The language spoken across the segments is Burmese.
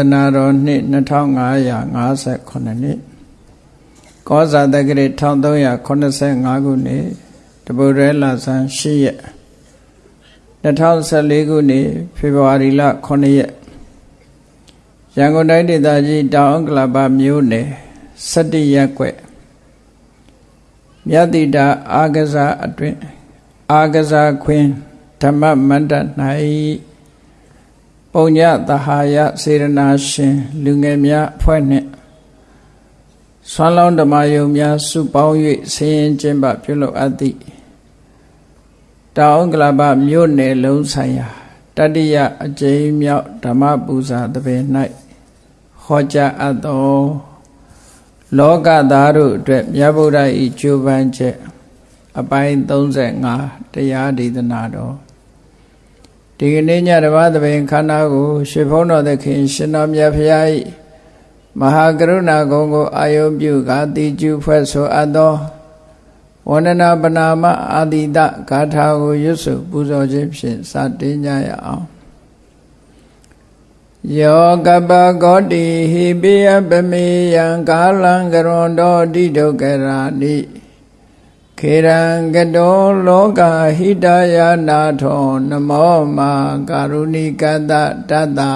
သနာတော်နှစ်2558နှစ်ကောဇာတက္ကရာ1385ခုနှစ်တပုရဲလာဆန်း8ရက်2014ခုနှစ်ဖေဖော်ဝါရီလ9ရက်ရန်ကုန်တိုင်းဒေသကြီးတောင်ကလပမြို့နယ်17ရက်ွက်မြတ်တိတာအာဂဇာအတွင် အာဂဇာခွင်ဓမ္မမန္တ၌ ပုံညသဟာယစေရနာရှင်လူငယ်များအဖွဲ့နှင့်ဆွမ်းလောင်းဓမ္မယုံများစုပေါင်း၍ဆင်းရင်ကျင့်ပပြုလုပ်အပ်သည့်တောင်ကလပမြို့နယ်လုံးဆိုင်ရာတတိယအကျိမ်းမြောက်ဓမ္မပူဇာတပင်၌ဟောကြားအပ်သောလောကသားတို့အတွက်မြတ်ဗုဒ္ဓ၏ကြိုးပမ်းချက် အပိုင်း35တရားဒေသနာတော် ဒီကနေ့ညတပါးသဘင်ခန္ဓာကိုရွှေဖုံးတော်သခင်ရှင်တော်မြတ်ဖရာ၏မဟာကရုဏာဂုဏ်ကိုအာယုပြုကာတိကျူဖွဲ့ဆိုအပ်သောဝန္ဒနာပနာမအာတိတဂါထာကိုရွတ်ဆိုပူဇော်ခြင်းဖြင့်စတင်ကြရအောင်ယောကပဂောတိဟိပိယပမေယံကာလံကရွန်တော်တိဒုက္ခရာနိ ခေရံကတောလောကဟိတယနာထောနမောမာကာရုဏိကတတတ္တာ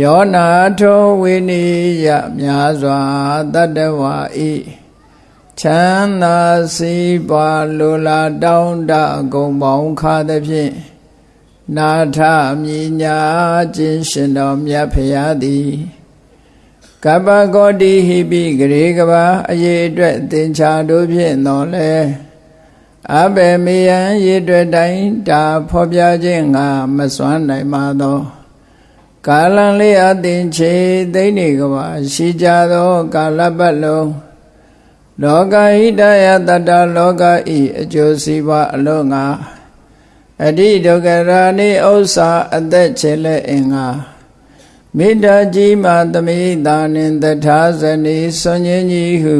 ယောနာထောဝိနိယမြာစွာတတ္တဝါဤချမ်းသာစီးပွားလိုလားတောင်းတဂုံပေါင်းခါသဖြင့်နာထမြညာခြင်းရှင်တော်မြတ်ဖရာသည် ကပ္ပဂောတိဟိပိဂရေကဘာအရေးအတွက်သင်္ချာတို့ဖြင့်တော်လဲအဘေမေယံရေအတွက်တိုင်းတာဖော်ပြခြင်းငါမစွမ်းနိုင်ပါသောကာလံလေးအသင်ချေသိနေကဘာရှိကြသောကာလပတ်လုံးလောကဟိတယတတလောကဤအကျိုးစီးပွားအလုံးငါအတိဒုက္ခရာနိဥ္စာအသက်ချေလက်အင်္ဂါ မေတ္တာကြီးမှသမိတာနှင့်တထာဇနီဆွန်ញင်းကြီးဟု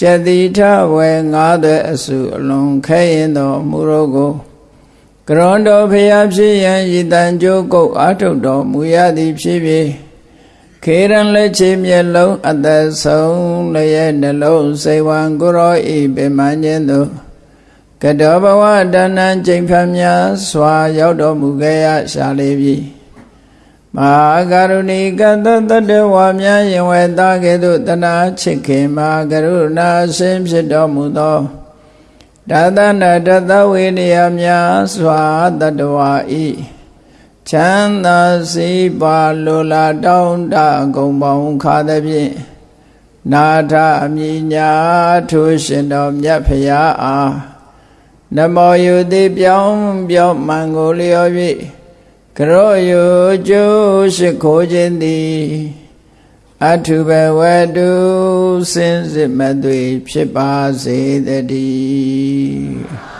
ကျတိထဝေငါးသွဲအစုအလုံးခဲရင်တော်မူရောကိုကရွန်တော်ဖျားဖြစ်ရန်ရည်တန်ကြိုးကုတ်အာထုတ်တော်မူရသည်ဖြစ်ဖြစ်ခေရန်လက်ချေမျက်လုံးအသက်ဆုံးလျက်နှလုံးစိတ်ဝံကိုရောဤပင်မညင်းသို့ကတောဘဝတဏ္ဏကျိန်ဖန်များစွာရောက်တော်မူခဲ့ရရှာလေပြီ မဟာကရုဏီကတတတဝါများယင်ဝဲသားကဲ့သို့တနာချစ်ခင်မဟာကရုဏာရှင်ဖြစ်တော်မူသောဒါသနာတသဝေနယများစွာတတဝါဤချမ်းသာစီပါလိုလာတောင်းတဂုံပေါင်းခါသဖြင့်နာထအမြညာထိုးရှင်တော်မြတ်ဖရာအားနမောယုတိပြောင်းပြောင်းမှန်ကိုလျော်၍ ကရောယုကျိုးရှိခိုးခြင်းသည်အထုဘဝတုစင်စစ်မသွေဖြစ်ပါစေတည်း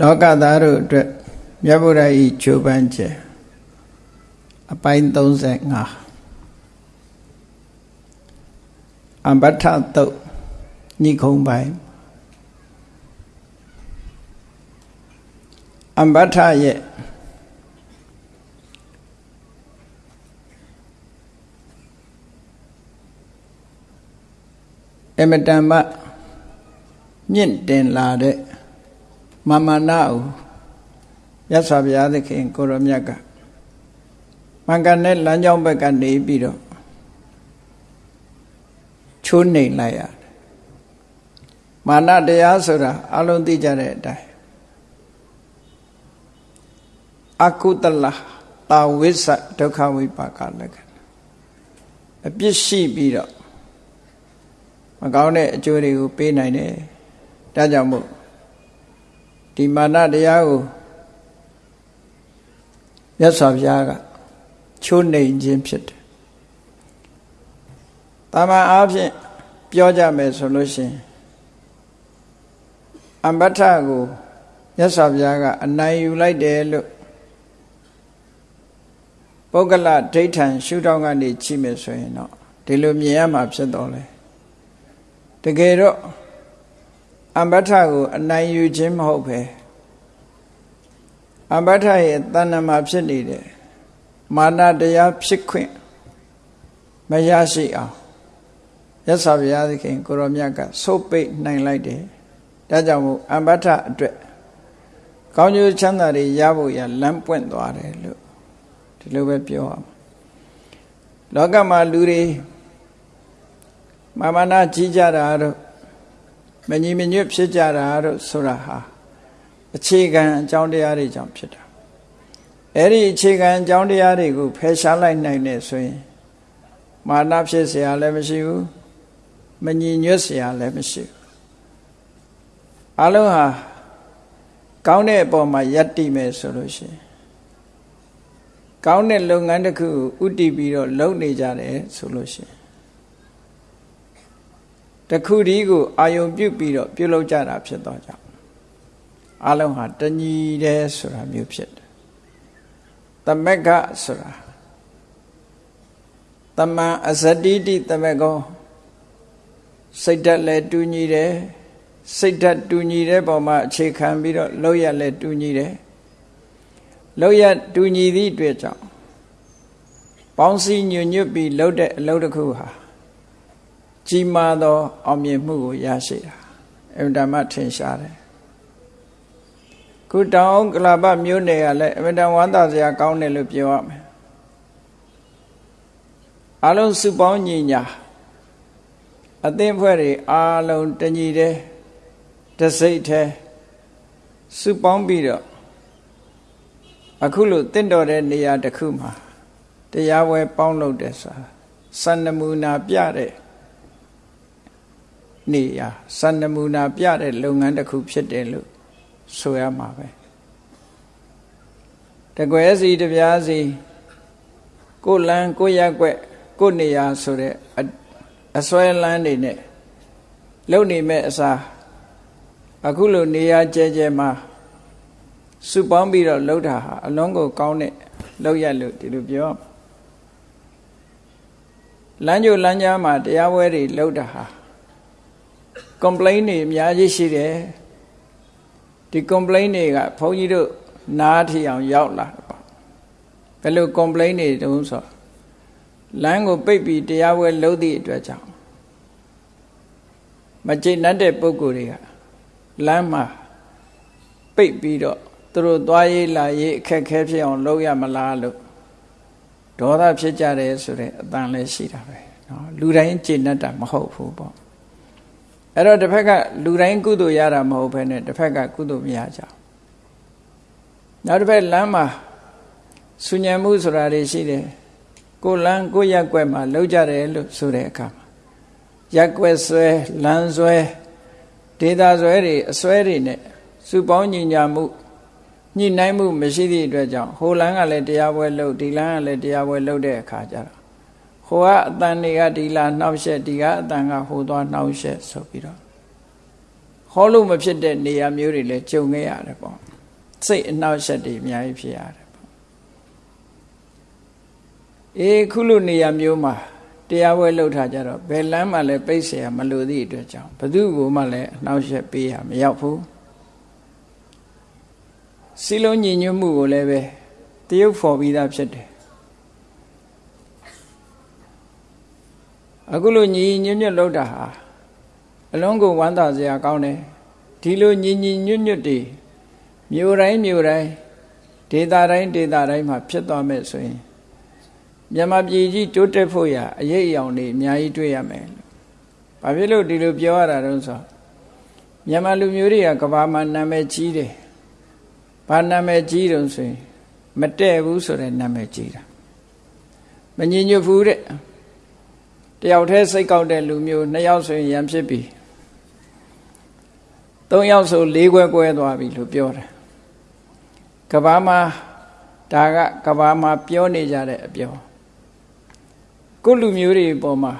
လောကသားတို့အတွက်မြတ်ဗုဒ္ဓဤချိုးပန်းခြင်းအပိုင်း35 အမ္ပထတုတ်ညိခုံပိုင်းအမ္ပထရဲ့အမတန်မှမြင့်တင်လာတဲ့မမနာကိုရသော်ဘုရားသခင်ကိုရမြတ်ကမင်္ဂနဲ့လမ်းကြောင်းဘက်ကနေပြီးတော့ ချိုးနှိမ်လိုက်ရတယ်မာနတရားဆိုတာအလုံးသိကြတဲ့အတိုင်းအကုတလတာဝိသဒုက္ခဝိပါကလက္ခဏာအပြစ်ရှိပြီးတော့မကောင်းတဲ့အကျိုးတွေကိုပေးနိုင်တယ်ဒါကြောင့်မို့ဒီမာနတရားကိုမြတ်စွာဘုရားကချိုးနှိမ်ခြင်းဖြစ်တယ် တာမန်အားဖြင့်ပြောကြမယ်ဆိုလို့ရှိရင်အမ္ပထကိုမြတ်စွာဘုရားကအနိုင်ယူလိုက်တယ်လို့ပုဂ္ဂလဒိဋ္ဌံရှုထောင့်ကနေကြည့်မယ်ဆိုရင်တော့ဒီလိုမြင်ရမှာဖြစ်တော်လဲတကယ်တော့အမ္ဘထကိုအနိုင်ယူခြင်းမဟုတ်ပဲအမ္ဘထရဲ့တဏ္ဍမှာဖြစ်နေတဲ့မာနတရားဖြစ်ခွင့်မရရှိအောင် ရသဗျာသခင်ကိုရောမြတ်ကဆုတ်ပိတ်နိုင်လိုက်တယ်ဒါကြောင့်မို့အမ္ဘထအတွက်ကောင်းကျိုးချမ်းသာတွေရဖို့ရလမ်းပွင့်သွားတယ်လို့ဒီလိုပဲပြောရမှာလောကမှာလူတွေမာမနာကြီးကြတာတို့မညီမညွတ်ဖြစ်ကြတာတို့ဆိုတာဟာအခြေခံအကြောင်းတရားတွေကြောင့်ဖြစ်တာအဲ့ဒီအခြေခံအကြောင်းတရားတွေကိုဖယ်ရှားလိုက်နိုင်တယ်ဆိုရင်မာနဖြစ်เสียလည်းမရှိဘူး မငြင်ညွတ်စရာလည်းမရှိဘူးအလုံးဟာကောင်းတဲ့အပေါ်မှာယက်တိမယ်ဆိုလို့ရှိရင်ကောင်းတဲ့လုပ်ငန်းတစ်ခုဥတည်ပြီးတော့လုပ်နေကြတယ်ဆိုလို့ရှိရင်တခုတည်းကိုအာယုံပြုတ်ပြီးတော့ပြုတ်လောက်ကြတာဖြစ်တော့ကြောင့်အလုံးဟာတညီတယ်ဆိုတာမျိုးဖြစ်တယ်တမက်ကဆိုတာတမန်အဇတိတိတမက်ကော စိတ်ဓာတ်လည်းတူညီတယ်စိတ်ဓာတ်တူညီတဲ့ပုံမှာအခြေခံပြီးတော့လောက်ရလည်းတူညီတယ်လောက်ရတူညီသည့်အတွက်ကြောင့်ပေါင်းစည်းညွညွတ်ပြီးလှုပ်တဲ့အလုပ်တစ်ခုဟာကြီးမားသောအောင်မြင်မှုကိုရရှိတာအမြဲတမ်းထင်ရှားတယ်ခုတောင်ကလာပမြို့နယ်ကလည်းအမြဲတမ်းဝမ်းသာစရာကောင်းတယ်လို့ပြောရမယ်အလုံးစုပေါင်းညီညာ အသင်းဖွဲ့တွေအားလုံးတညီတဲ့တစိတ်ထဲစုပေါင်းပြီးတော့အခုလို့တင့်တော်တဲ့နေရာတစ်ခုမှာတရားဝဲပေါင်းလုပ်တယ်ဆိုတာစံနမူနာပြတဲ့နေရာစံနမူနာပြတဲ့လုပ်ငန်းတစ်ခုဖြစ်တယ်လို့ဆိုရမှာပဲတကွဲစီတပြားစီကိုလန်းကိုရက်ွက်ကိုနေရာဆိုတဲ့အ စွဲလန်းနေနဲ့လုံနေမဲ့အစားအခုလိုနေရာကျဲကျဲမှာစုပေါင်းပြီးတော့လှုပ်တာဟာအလုံးကိုကောင်းတဲ့လှုပ်ရလို့ဒီလိုပြောလမ်းကြိုလမ်းကြားမှာတရားပွဲတွေလှုပ်တာဟာ complain တွေအများကြီးရှိတယ်ဒီ complain တွေကဘုန်းကြီးတို့နားထီအောင်ရောက်လာတယ်ပေါ့ဘယ်လို complain တွေတုံးဆို လမ်းကိုပိတ်ပြီးတရားပွဲလှုပ်သည့်အတွက်ကြောင့်မကျေနပ်တဲ့ပုံကိုယ်တွေကလမ်းမှာပိတ်ပြီးတော့သူတို့သွားရေးလာရေးအခက်ခဲဖြစ်အောင်လုပ်ရမလားလို့ဒေါသဖြစ်ကြတယ်ဆိုတဲ့အတန်လည်းရှိတာပဲเนาะလူတိုင်းကျေနပ်တာမဟုတ်ဘူးပေါ့အဲ့တော့တစ်ဖက်ကလူတိုင်းကုသိုလ်ရတာမဟုတ်ဘဲနဲ့တစ်ဖက်ကကုသိုလ်မရကြဘူးနောက်တစ်ဖက်လမ်းမှာဆူညံမှုဆိုတာတွေရှိတယ် ကိုလမ်းကိုရက်ွက်မှာလောက်ကြတယ်လို့ဆိုတဲ့အခါမှာရက်ွက်ဆွဲလမ်းဆွဲဒေတာဆွဲတွေအဆွဲတွေနဲ့စုပေါင်းညီညာမှုညှိနှိုင်းမှုမရှိသည့်အတွက်ကြောင့်ဟိုလမ်းကလည်းတရားပွဲလုပ်ဒီလမ်းကလည်းတရားပွဲလုပ်တဲ့အခါကျတော့ဟိုကအတန်တွေကဒီလာနှောက်ရှက်ဒီကအတန်ကဟိုသွားနှောက်ရှက်ဆိုပြီးတော့ဟောလို့မဖြစ်တဲ့နေရာမျိုးတွေလည်းကြုံခဲ့ရတယ်ပေါ့စိတ်အနှောက်အယှက်တွေအများကြီးဖြစ်ရတယ်ပေါ့ အေးခုလိုနေရာမျိုးမှာတရားပွဲလှုပ်ထားကြတော့ဘယ်လမ်းမှလည်းပိတ်เสียမလို့သည့်အတွက်ကြောင့်ဘသူ့ကိုမှလည်းအနှောက်အယှက်ပေးရမရောက်ဘူးစီလုံးညီညွတ်မှုကိုလည်းပဲတရုပ်ဖော်ပြီးသားဖြစ်တယ်အခုလိုညီညွတ်ညွတ်လှုပ်တာဟာအလုံးကိုဝမ်းသာစရာကောင်းတယ်ဒီလိုညီညီညွတ်ညွတ်တွေမြို့တိုင်းမြို့တိုင်းဒေသတိုင်းဒေသတိုင်းမှာဖြစ်သွားမယ်ဆိုရင် မြန်မာပြည်ကြီးတိုးတက်ဖို့ရအရေးအယောင်တွေအများကြီးတွေ့ရမယ်။ဘာဖြစ်လို့ဒီလိုပြောရတာတုံးဆိုမြန်မာလူမျိုးတွေကကဘာမှာနာမည်ကြီးတယ်။ဘာနာမည်ကြီးတုံးဆိုရင်မတည့်ဘူးဆိုတဲ့နာမည်ကြီးတာ။မငြညွတ်ဘူးတဲ့။တယောက်တည်းစိတ်ကောက်တဲ့လူမျိုးနှစ်ယောက်ဆိုရင်ရံဖြစ်ပြီ။သုံးယောက်ဆိုလေးခွဲကွဲသွားပြီလို့ပြောတယ်ကဘာမှာဒါကကဘာမှာပြောနေကြတဲ့အပြော ကိုလူမျိုးတွေပေါ်မှာ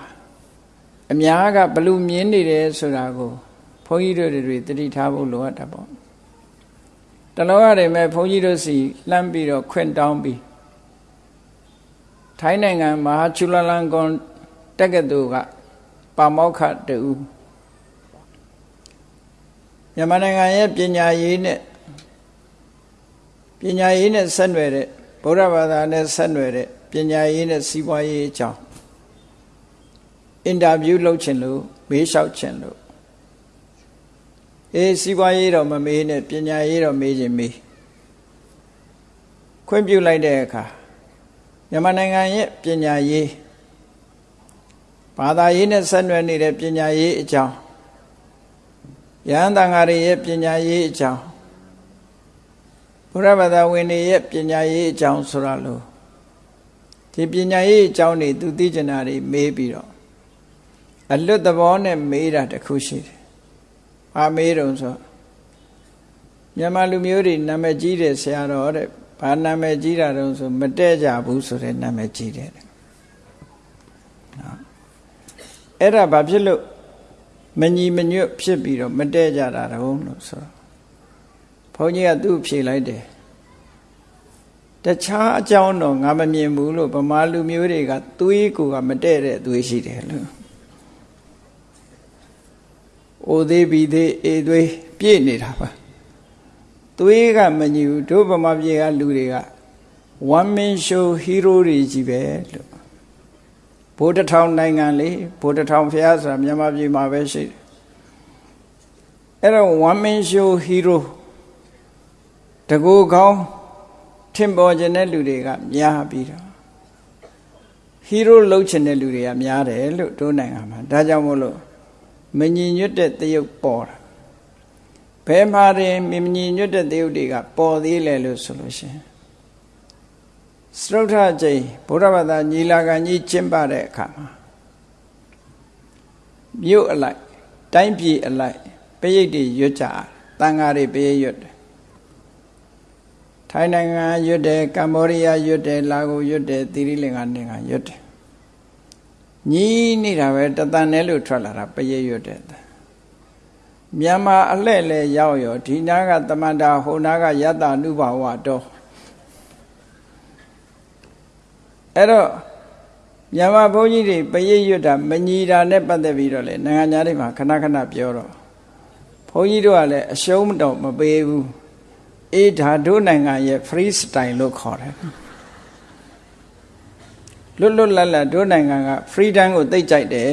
အများကဘလူမြင်နေတယ်ဆိုတာကိုဘုန်းကြီးတို့တွေတတိထားဖို့လိုအပ်တာပေါ့တလောရတယ်မဲ့ဘုန်းကြီးတို့စီလှမ်းပြီးတော့ခွင့်တောင်းပြီးထိုင်းနိုင်ငံမဟာချူလာလန်ကွန်တက္ကသိုလ်ကပါမောက္ခတူမြန်မာနိုင်ငံရဲ့ပညာရေးနဲ့ပညာရေးနဲ့ဆက်နွယ်တဲ့ဗုဒ္ဓဘာသာနဲ့ဆက်နွယ်တဲ့ပညာရေးနဲ့စီးပွားရေးအကြောင်း အင်တာဗျူးလုပ်ချင်လို့မေးလျှောက်ချင်လို့အေးစီးပွားရေးတော့မမေးနဲ့ပညာရေးတော့မေးခြင်းမေးခွင့်ပြုလိုက်တဲ့အခါမြန်မာနိုင်ငံရဲ့ပညာရေးဘာသာရေးနဲ့ဆက်နွယ်နေတဲ့ပညာရေးအကြောင်းယဟန်တန်ဃာတွေရဲ့ပညာရေးအကြောင်းဘုရားဘာသာဝင်တွေရဲ့ပညာရေးအကြောင်းဆိုတာလို့ဒီပညာရေးအကြောင်းတွေသူသိကျင်တာတွေမေးပြီးတော့ အလွတ်သဘောနဲ့မေးတာတခုရှိတယ်။ဘာမေးတုံဆိုမြန်မာလူမျိုးတွေနာမည်ကြီးတယ်ဆရာတော်တဲ့ဘာနာမည်ကြီးတာတုံးဆိုမတည့်ကြဘူးဆိုတဲ့နာမည်ကြီးတယ်။နော်အဲ့ဒါဘာဖြစ်လို့မညီမညွတ်ဖြစ်ပြီးတော့မတည့်ကြတာတုံးလို့ဆိုတော့ဘုန်းကြီးကသူ့ဖြေလိုက်တယ်တခြားအကြောင်းတော့ငါမမြင်ဘူးလို့ဗမာလူမျိုးတွေကသွေးကိုကမတည့်တဲ့သွေးရှိတယ်လို့ အိုသေးပြီးသေးအေသွေးပြည့်နေတာပါသွေးကမညီဘူးတို့ဗမာပြည်ကလူတွေက one man show hero တွေကြီးပဲလို့ဘိုးတထောင်နိုင်ငံလေဘိုးတထောင်ဖျားဆိုတာမြန်မာပြည်မှာပဲရှိတယ်အဲ့တော့ one man show hero တကူကောင်းထင်ပေါ်ခြင်းတဲ့လူတွေကများပြီးတော့ဟီးရိုးလှုပ်ချင်တဲ့လူတွေကများတယ်လို့တို့နိုင်ငံမှာဒါကြောင့်မို့လို့ မညီညွတ်တဲ့တရုပ်ပေါ်တာဘယ်မှာရင်မညီညွတ်တဲ့တရုပ်တွေကပေါ်သေးလဲလို့ဆိုလို့ရှိရင်စရုထကျိဘုရားဘာသာညီလာခံကြီးကျင်းပတဲ့အခါမှာမြို့အလိုက်တိုင်းပြည်အလိုက်ပရိတ်တွေရွတ်ကြတန်ဃာတွေပရိတ်ရွတ်တယ်ထိုင်းနိုင်ငံရွတ်တယ်ကမ္ဘောဒီးယားရွတ်တယ်လာကိုရွတ်တယ်သီရိလင်္ကာနိုင်ငံရွတ်တယ် ညီးနေတာပဲတသန်နဲ့လို့ထွက်လာတာပရိတ်ရွတ်တယ်မြန်မာအလှဲ့လဲရောက်ရောဒီနာကတမန္တာဟိုနာကယတ္တနုဘာဝတော့အဲ့တော့မြန်မာဘုန်းကြီးတွေပရိတ်ရွတ်တာမညီတာနဲ့ပတ်သက်ပြီးတော့လေနိုင်ငံသားတွေမှာခဏခဏပြောတော့ဘုန်းကြီးတို့ကလည်းအရှုံးတော့မပေးဘူးအေးဒါတို့နိုင်ငံရဲ့ free style လို့ခေါ်တယ် လွတ်လွတ်လပ်လပ်တို့နိုင်ငံက freedom ကိုသိကြိုက်တယ်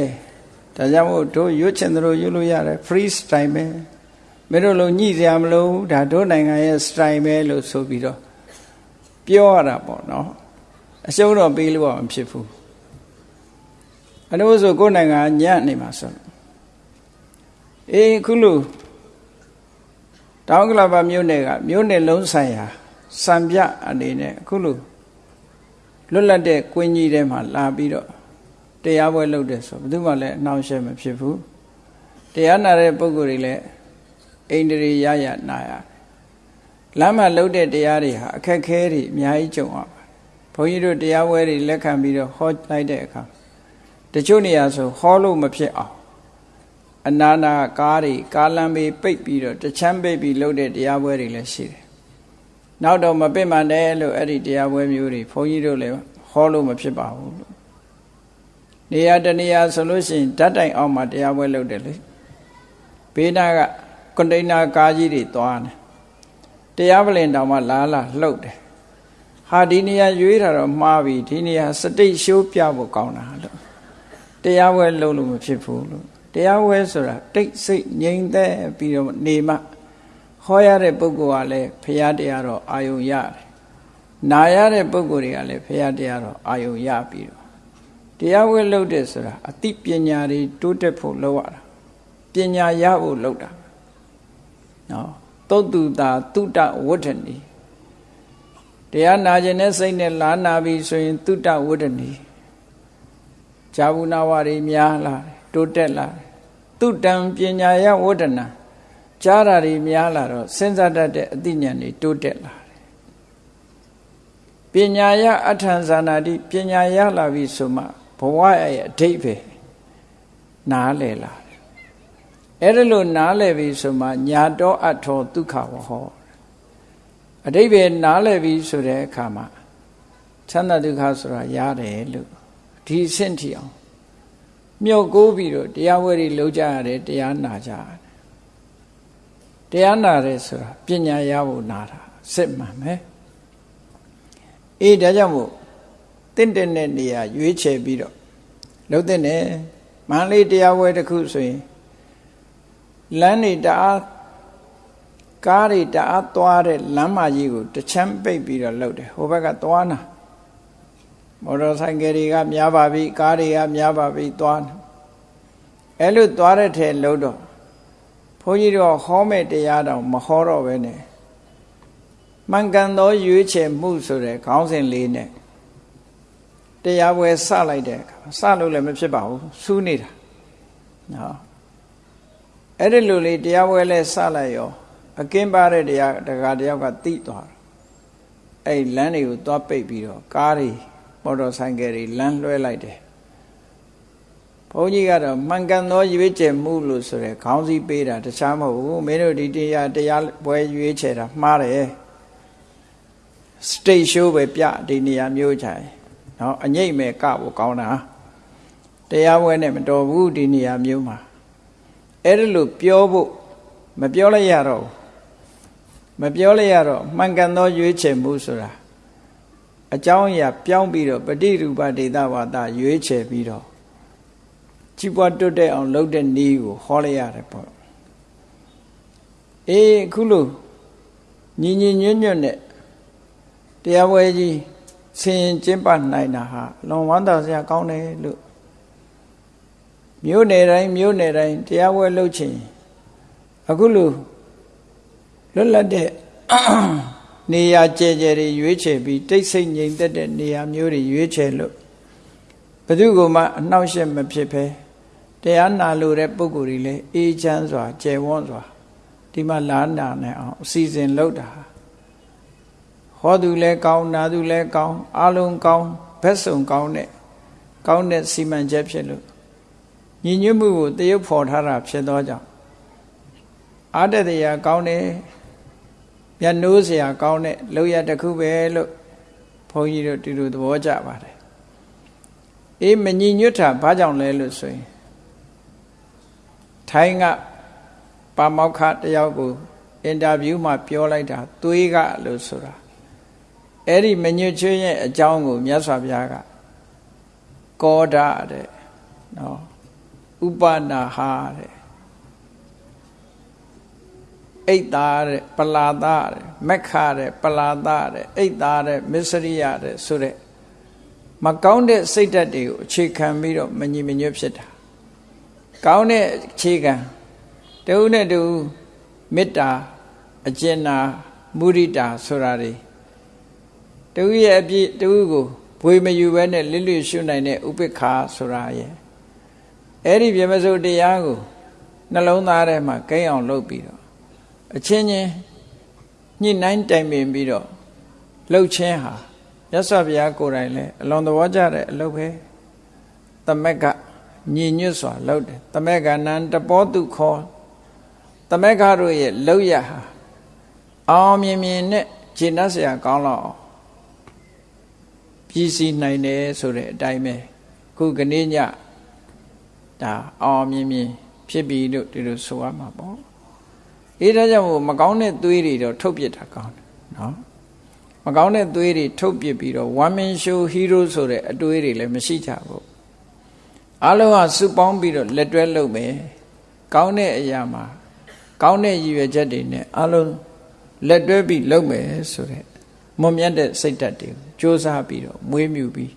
ဒါကြောင့်မို့တို့ရွတ်ချင်သလိုရွတ်လို့ရတယ် free style ပဲမင်းတို့လုံးညှိစရာမလိုဘူးဒါတို့နိုင်ငံရဲ့ style ပဲလို့ဆိုပြီးတော့ပြောရတာပေါ့နော်အရှုံးတော့ပေးလို့မဖြစ်ဘူးအလို့ဆိုကိုယ်နိုင်ငံညံ့နေမှာဆိုအေးခုလို့တောင်ကလပါမြို့နယ်ကမြို့နယ်လုံးဆိုင်ရာစံပြအနေနဲ့အခုလို့ လွတ်လပ်တဲ့ကွင်းကြီးထဲမှာလာပြီးတော့တရားပွဲလုပ်တယ်ဆိုဘယ်သူမှလည်းအနှောင့်အယှက်မဖြစ်ဘူးတရားနာတဲ့ပုဂ္ဂိုလ်တွေလည်းအိန္ဒြေရရနာရလမ်းမှာလှုပ်တဲ့တရားတွေဟာအခက်ခဲတွေအများကြီးကြုံရပါတယ်ဘုန်းကြီးတို့တရားပွဲတွေလက်ခံပြီးတော့ဟောလိုက်တဲ့အခါတချို့နေရာဆိုဟောလို့မဖြစ်အောင်အနာနာကားတွေကားလမ်းဘေးပိတ်ပြီးတော့တချမ်းပိတ်ပြီးလုပ်တဲ့တရားပွဲတွေလည်းရှိတယ်။ နောက်တော့မပိတ်မှန်တယ်လို့အဲ့ဒီတရားပွဲမျိုးတွေဘုန်းကြီးတို့လည်းဟောလို့မဖြစ်ပါဘူးလို့။နေရာတနေရာဆိုလို့ရှိရင်ဓာတ်တိုင်အောင်မှာတရားပွဲလုပ်တယ်လေ။ဘေးနာကကွန်တိန်နာကားကြီးတွေသွားတယ်။တရားပလင်တောင်မှလာလာလှုပ်တယ်။ဟာဒီနေရာရွေးတာတော့မှားပြီဒီနေရာစတိတ်ရှိုးပြဖို့ကောင်းတာလို့တရားပွဲလုပ်လို့မဖြစ်ဘူးလို့တရားဝဲဆိုတာတိတ်ဆိတ်ငြိမ်သက်ပြီးတော့နေမှ ဟောရတဲ့ပုဂ္ဂိုလ်ကလည်းဖရာတရားတော့အာယုံရတယ်။နာရတဲ့ပုဂ္ဂိုလ်တွေကလည်းဖရာတရားတော့အာယုံရပြီးတော့တရားဝဲလုပ်တဲ့ဆိုတာအသိပညာတွေတိုးတက်ဖို့လုပ်ရတာ။ပညာရဖို့လုပ်တာ။နော်သုတ်တူတာတုတဝဋ္ဌနီတရားနာခြင်းနဲ့စိတ်နဲ့လာနာပြီဆိုရင်တုတဝဋ္ဌနီဇာဘူးနာဝရီများလာတယ်တိုးတက်လာသူတံပညာယဝဒနာ ကြားတာတွေများလာတော့စဉ်းစားတတ်တဲ့အသိဉာဏ်တွေတိုးတက်လာတယ်ပညာယအထံဇာနာတိပညာရလာပြီဆိုမှဘဝရဲ့အဓိပ္ပာယ်နားလည်လာတယ်အဲ့ဒါလို့နားလည်ပြီဆိုမှညာတော်အထောဒုက္ခဝဟောအဓိပ္ပာယ်နားလည်ပြီဆိုတဲ့အခါမှာချမ်းသာဒုက္ခဆိုတာရတယ်လို့ဒီအဆင့်ထိအောင်မြုပ်ကိုးပြီးတော့တရားဝဲတွေလုပ်ကြရတယ်တရားနာကြရတယ် တရားနာတယ်ဆိုတာပညာရဖို့နာတာစစ်မှန်မယ်အေးဒါကြောင့်မို့တင့်တဲ့နေရာရွေးချယ်ပြီးတော့လှုပ်တဲ့နဲ့မန္လေးတရားဝဲတစ်ခုဆိုရင်လမ်းနေတအားကားတွေတအားသွားတဲ့လမ်းမကြီးကိုတချမ်းပိတ်ပြီးတော့လှုပ်တယ်ဟိုဘက်ကသွားနာမော်တော်ဆိုင်ကယ်တွေကများပါပြီကားတွေကများပါပြီသွားအဲ့လိုသွားတဲ့ထဲလှုပ်တော့ ဘုန်းကြီးတို့ဟောမဲ့တရားတော်မဟောတော့ပဲနဲ့မှန်ကန်သောရွေးချယ်မှုဆိုတဲ့ခေါင်းစဉ်လေးနဲ့တရားပွဲစလိုက်တဲ့အခါစလို့လည်းမဖြစ်ပါဘူးစူးနေတာနော်အဲ့ဒီလိုလေးတရားပွဲလဲစလိုက်ရောအကင်းပါတဲ့တရားတကာတယောက်ကတိသွားတယ်အဲ့လမ်းတွေကိုသွားပိတ်ပြီးတော့ကားတွေမော်တော်ဆိုင်ကယ်တွေလမ်းလွှဲလိုက်တယ် ဘုန်းကြီးကတော့မှန်ကန်သောရွေးချယ်မှုလို့ဆိုရယ်ခေါင်းစည်းပေးတာတခြားမဟုတ်ဘူးမင်းတို့ဒီတရားတရားပွဲရွေးချယ်တာမှားတယ်စတိတ်ရှိုးပဲပြဒီနေရာမျိုးချင်နော်အငိမ့်မဲ့ကဖို့ကောင်းတာတရားပွဲနဲ့မတော်ဘူးဒီနေရာမျိုးမှာအဲ့ဒါလို့ပြောဖို့မပြောလိုက်ရတော့မပြောလိုက်ရတော့မှန်ကန်သောရွေးချယ်မှုဆိုတာအကြောင်းအရာပြောင်းပြီးတော့ပฏิရူပဒေသဝါဒရွေးချယ်ပြီးတော့ ကြီးပွားတွတ်တဲ့အောင်လုပ်တဲ့နည်းကိုဟောလိုက်ရတယ်ပေါ့အေးအခုလို့ညီညီညွတ်ညွတ်နဲ့တရားပွဲကြီးဆင်ရင်ကျင့်ပနိုင်တာဟာလွန်ဝမ်းသာစရာကောင်းတယ်လို့မြို့နယ်တိုင်းမြို့နယ်တိုင်းတရားပွဲလုပ်ချင်အခုလို့လွတ်လပ်တဲ့နေရာကျဲကျဲတွေရွေးချယ်ပြီးတိတ်ဆိတ်ငြိမ်သက်တဲ့နေရာမျိုးတွေရွေးချယ်လို့ဘယ် သူကမှအနှောက်အယှက်မဖြစ်ဘဲတရားနာလို့တဲ့ပုဂ္ဂိုလ်တွေလည်းအေးချမ်းစွာကျယ်ဝန်းစွာဒီမှာလာနာနိုင်အောင်အစီအစဉ်လုပ်တာဟောသူလည်းကောင်းနာသူလည်းကောင်းအလုံးကောင်းဘက်စုံကောင်းတဲ့ကောင်းတဲ့စီမံချက်ဖြစ်လို့ညီညွတ်မှုကိုတရုပ်ဖော်ထားတာဖြစ်သောကြောင့်အားတတရားကောင်းတယ်မျက်နှိုးစရာကောင်းတဲ့လောက်ရတစ်ခုပဲလို့ဘုန်းကြီးတို့ဒီလိုသဘောကျပါတယ် အေးမညီညွတ်တာဘာကြောင့်လဲလို့ဆိုရင်ထိုင်းကပါမောက္ခတယောက်ကိုအင်တာဗျူးမှာပြောလိုက်တာသွေးကလို့ဆိုတာအဲ့ဒီမညွတ်ချွေးရဲ့အကြောင်းကိုမြတ်စွာဘုရားကကောဒတဲ့နော်ဥပနာဟာတဲ့အိတ်သားတဲ့ပလာသားတဲ့မက်ခတဲ့ပလာသားတဲ့အိတ်သားတဲ့မစ္စရိယတဲ့ဆိုတဲ့ မကောင်းတဲ့စိတ်ဓာတ်တွေကိုအခြေခံပြီးတော့မညီမညွတ်ဖြစ်တာကောင်းတဲ့အခြေခံတဦးနဲ့တဦးမေတ္တာအကျဉ်းနာမုရိတာဆိုတာတွေတဦးရဲ့အပြည့်တဦးကိုဘွေမယူဘဲနဲ့လစ်လျရှုနိုင်တဲ့ဥပိ္ပခာဆိုတာရဲ့အဲ့ဒီပြမစုတရားကိုနှလုံးသားထဲမှာကိန်းအောင်လုပ်ပြီးတော့အချင်းချင်းညှိနှိုင်းတိုင်ပင်ပြီးတော့လှုပ်ချင်းဟာ ရသော်ဘုရားကိုယ်တိုင်လည်းအလွန်သဘောကျတဲ့အလုပ်ပဲသမက်ကညီညွတ်စွာလှုပ်တယ်သမက်ကနံတပောတုခောသမက်ကတို့ရဲ့လှုပ်ရဟာအောင်မြင်မြင်နဲ့ခြေနှက်เสียကောင်းတော့ပြည်စည်းနိုင်တယ်ဆိုတဲ့အတိုင်းပဲခုကနေ့ညဒါအောင်မြင်မြင်ဖြစ်ပြီလို့ဒီလိုဆိုရမှာပေါ့အေးဒါကြောင့်မို့မကောင်းတဲ့သွေးတွေတော့ထုတ်ပြစ်တာကောင်းတယ်နော် မကောင်းတဲ့သွေးတွေထုတ်ပြစ်ပြီးတော့ one man show hero ဆိုတဲ့အတွေးတွေလည်းမရှိကြဘူးအလုံးကစုပေါင်းပြီးတော့လက်တွဲလုပ်မယ်ကောင်းတဲ့အရာမှာကောင်းတဲ့ရည်ရွယ်ချက်တွေနဲ့အလုံးလက်တွဲပြီးလုပ်မယ်ဆိုတဲ့မွန်မြတ်တဲ့စိတ်ဓာတ်တွေကိုစ조사ပြီးတော့မွေးမြူပြီး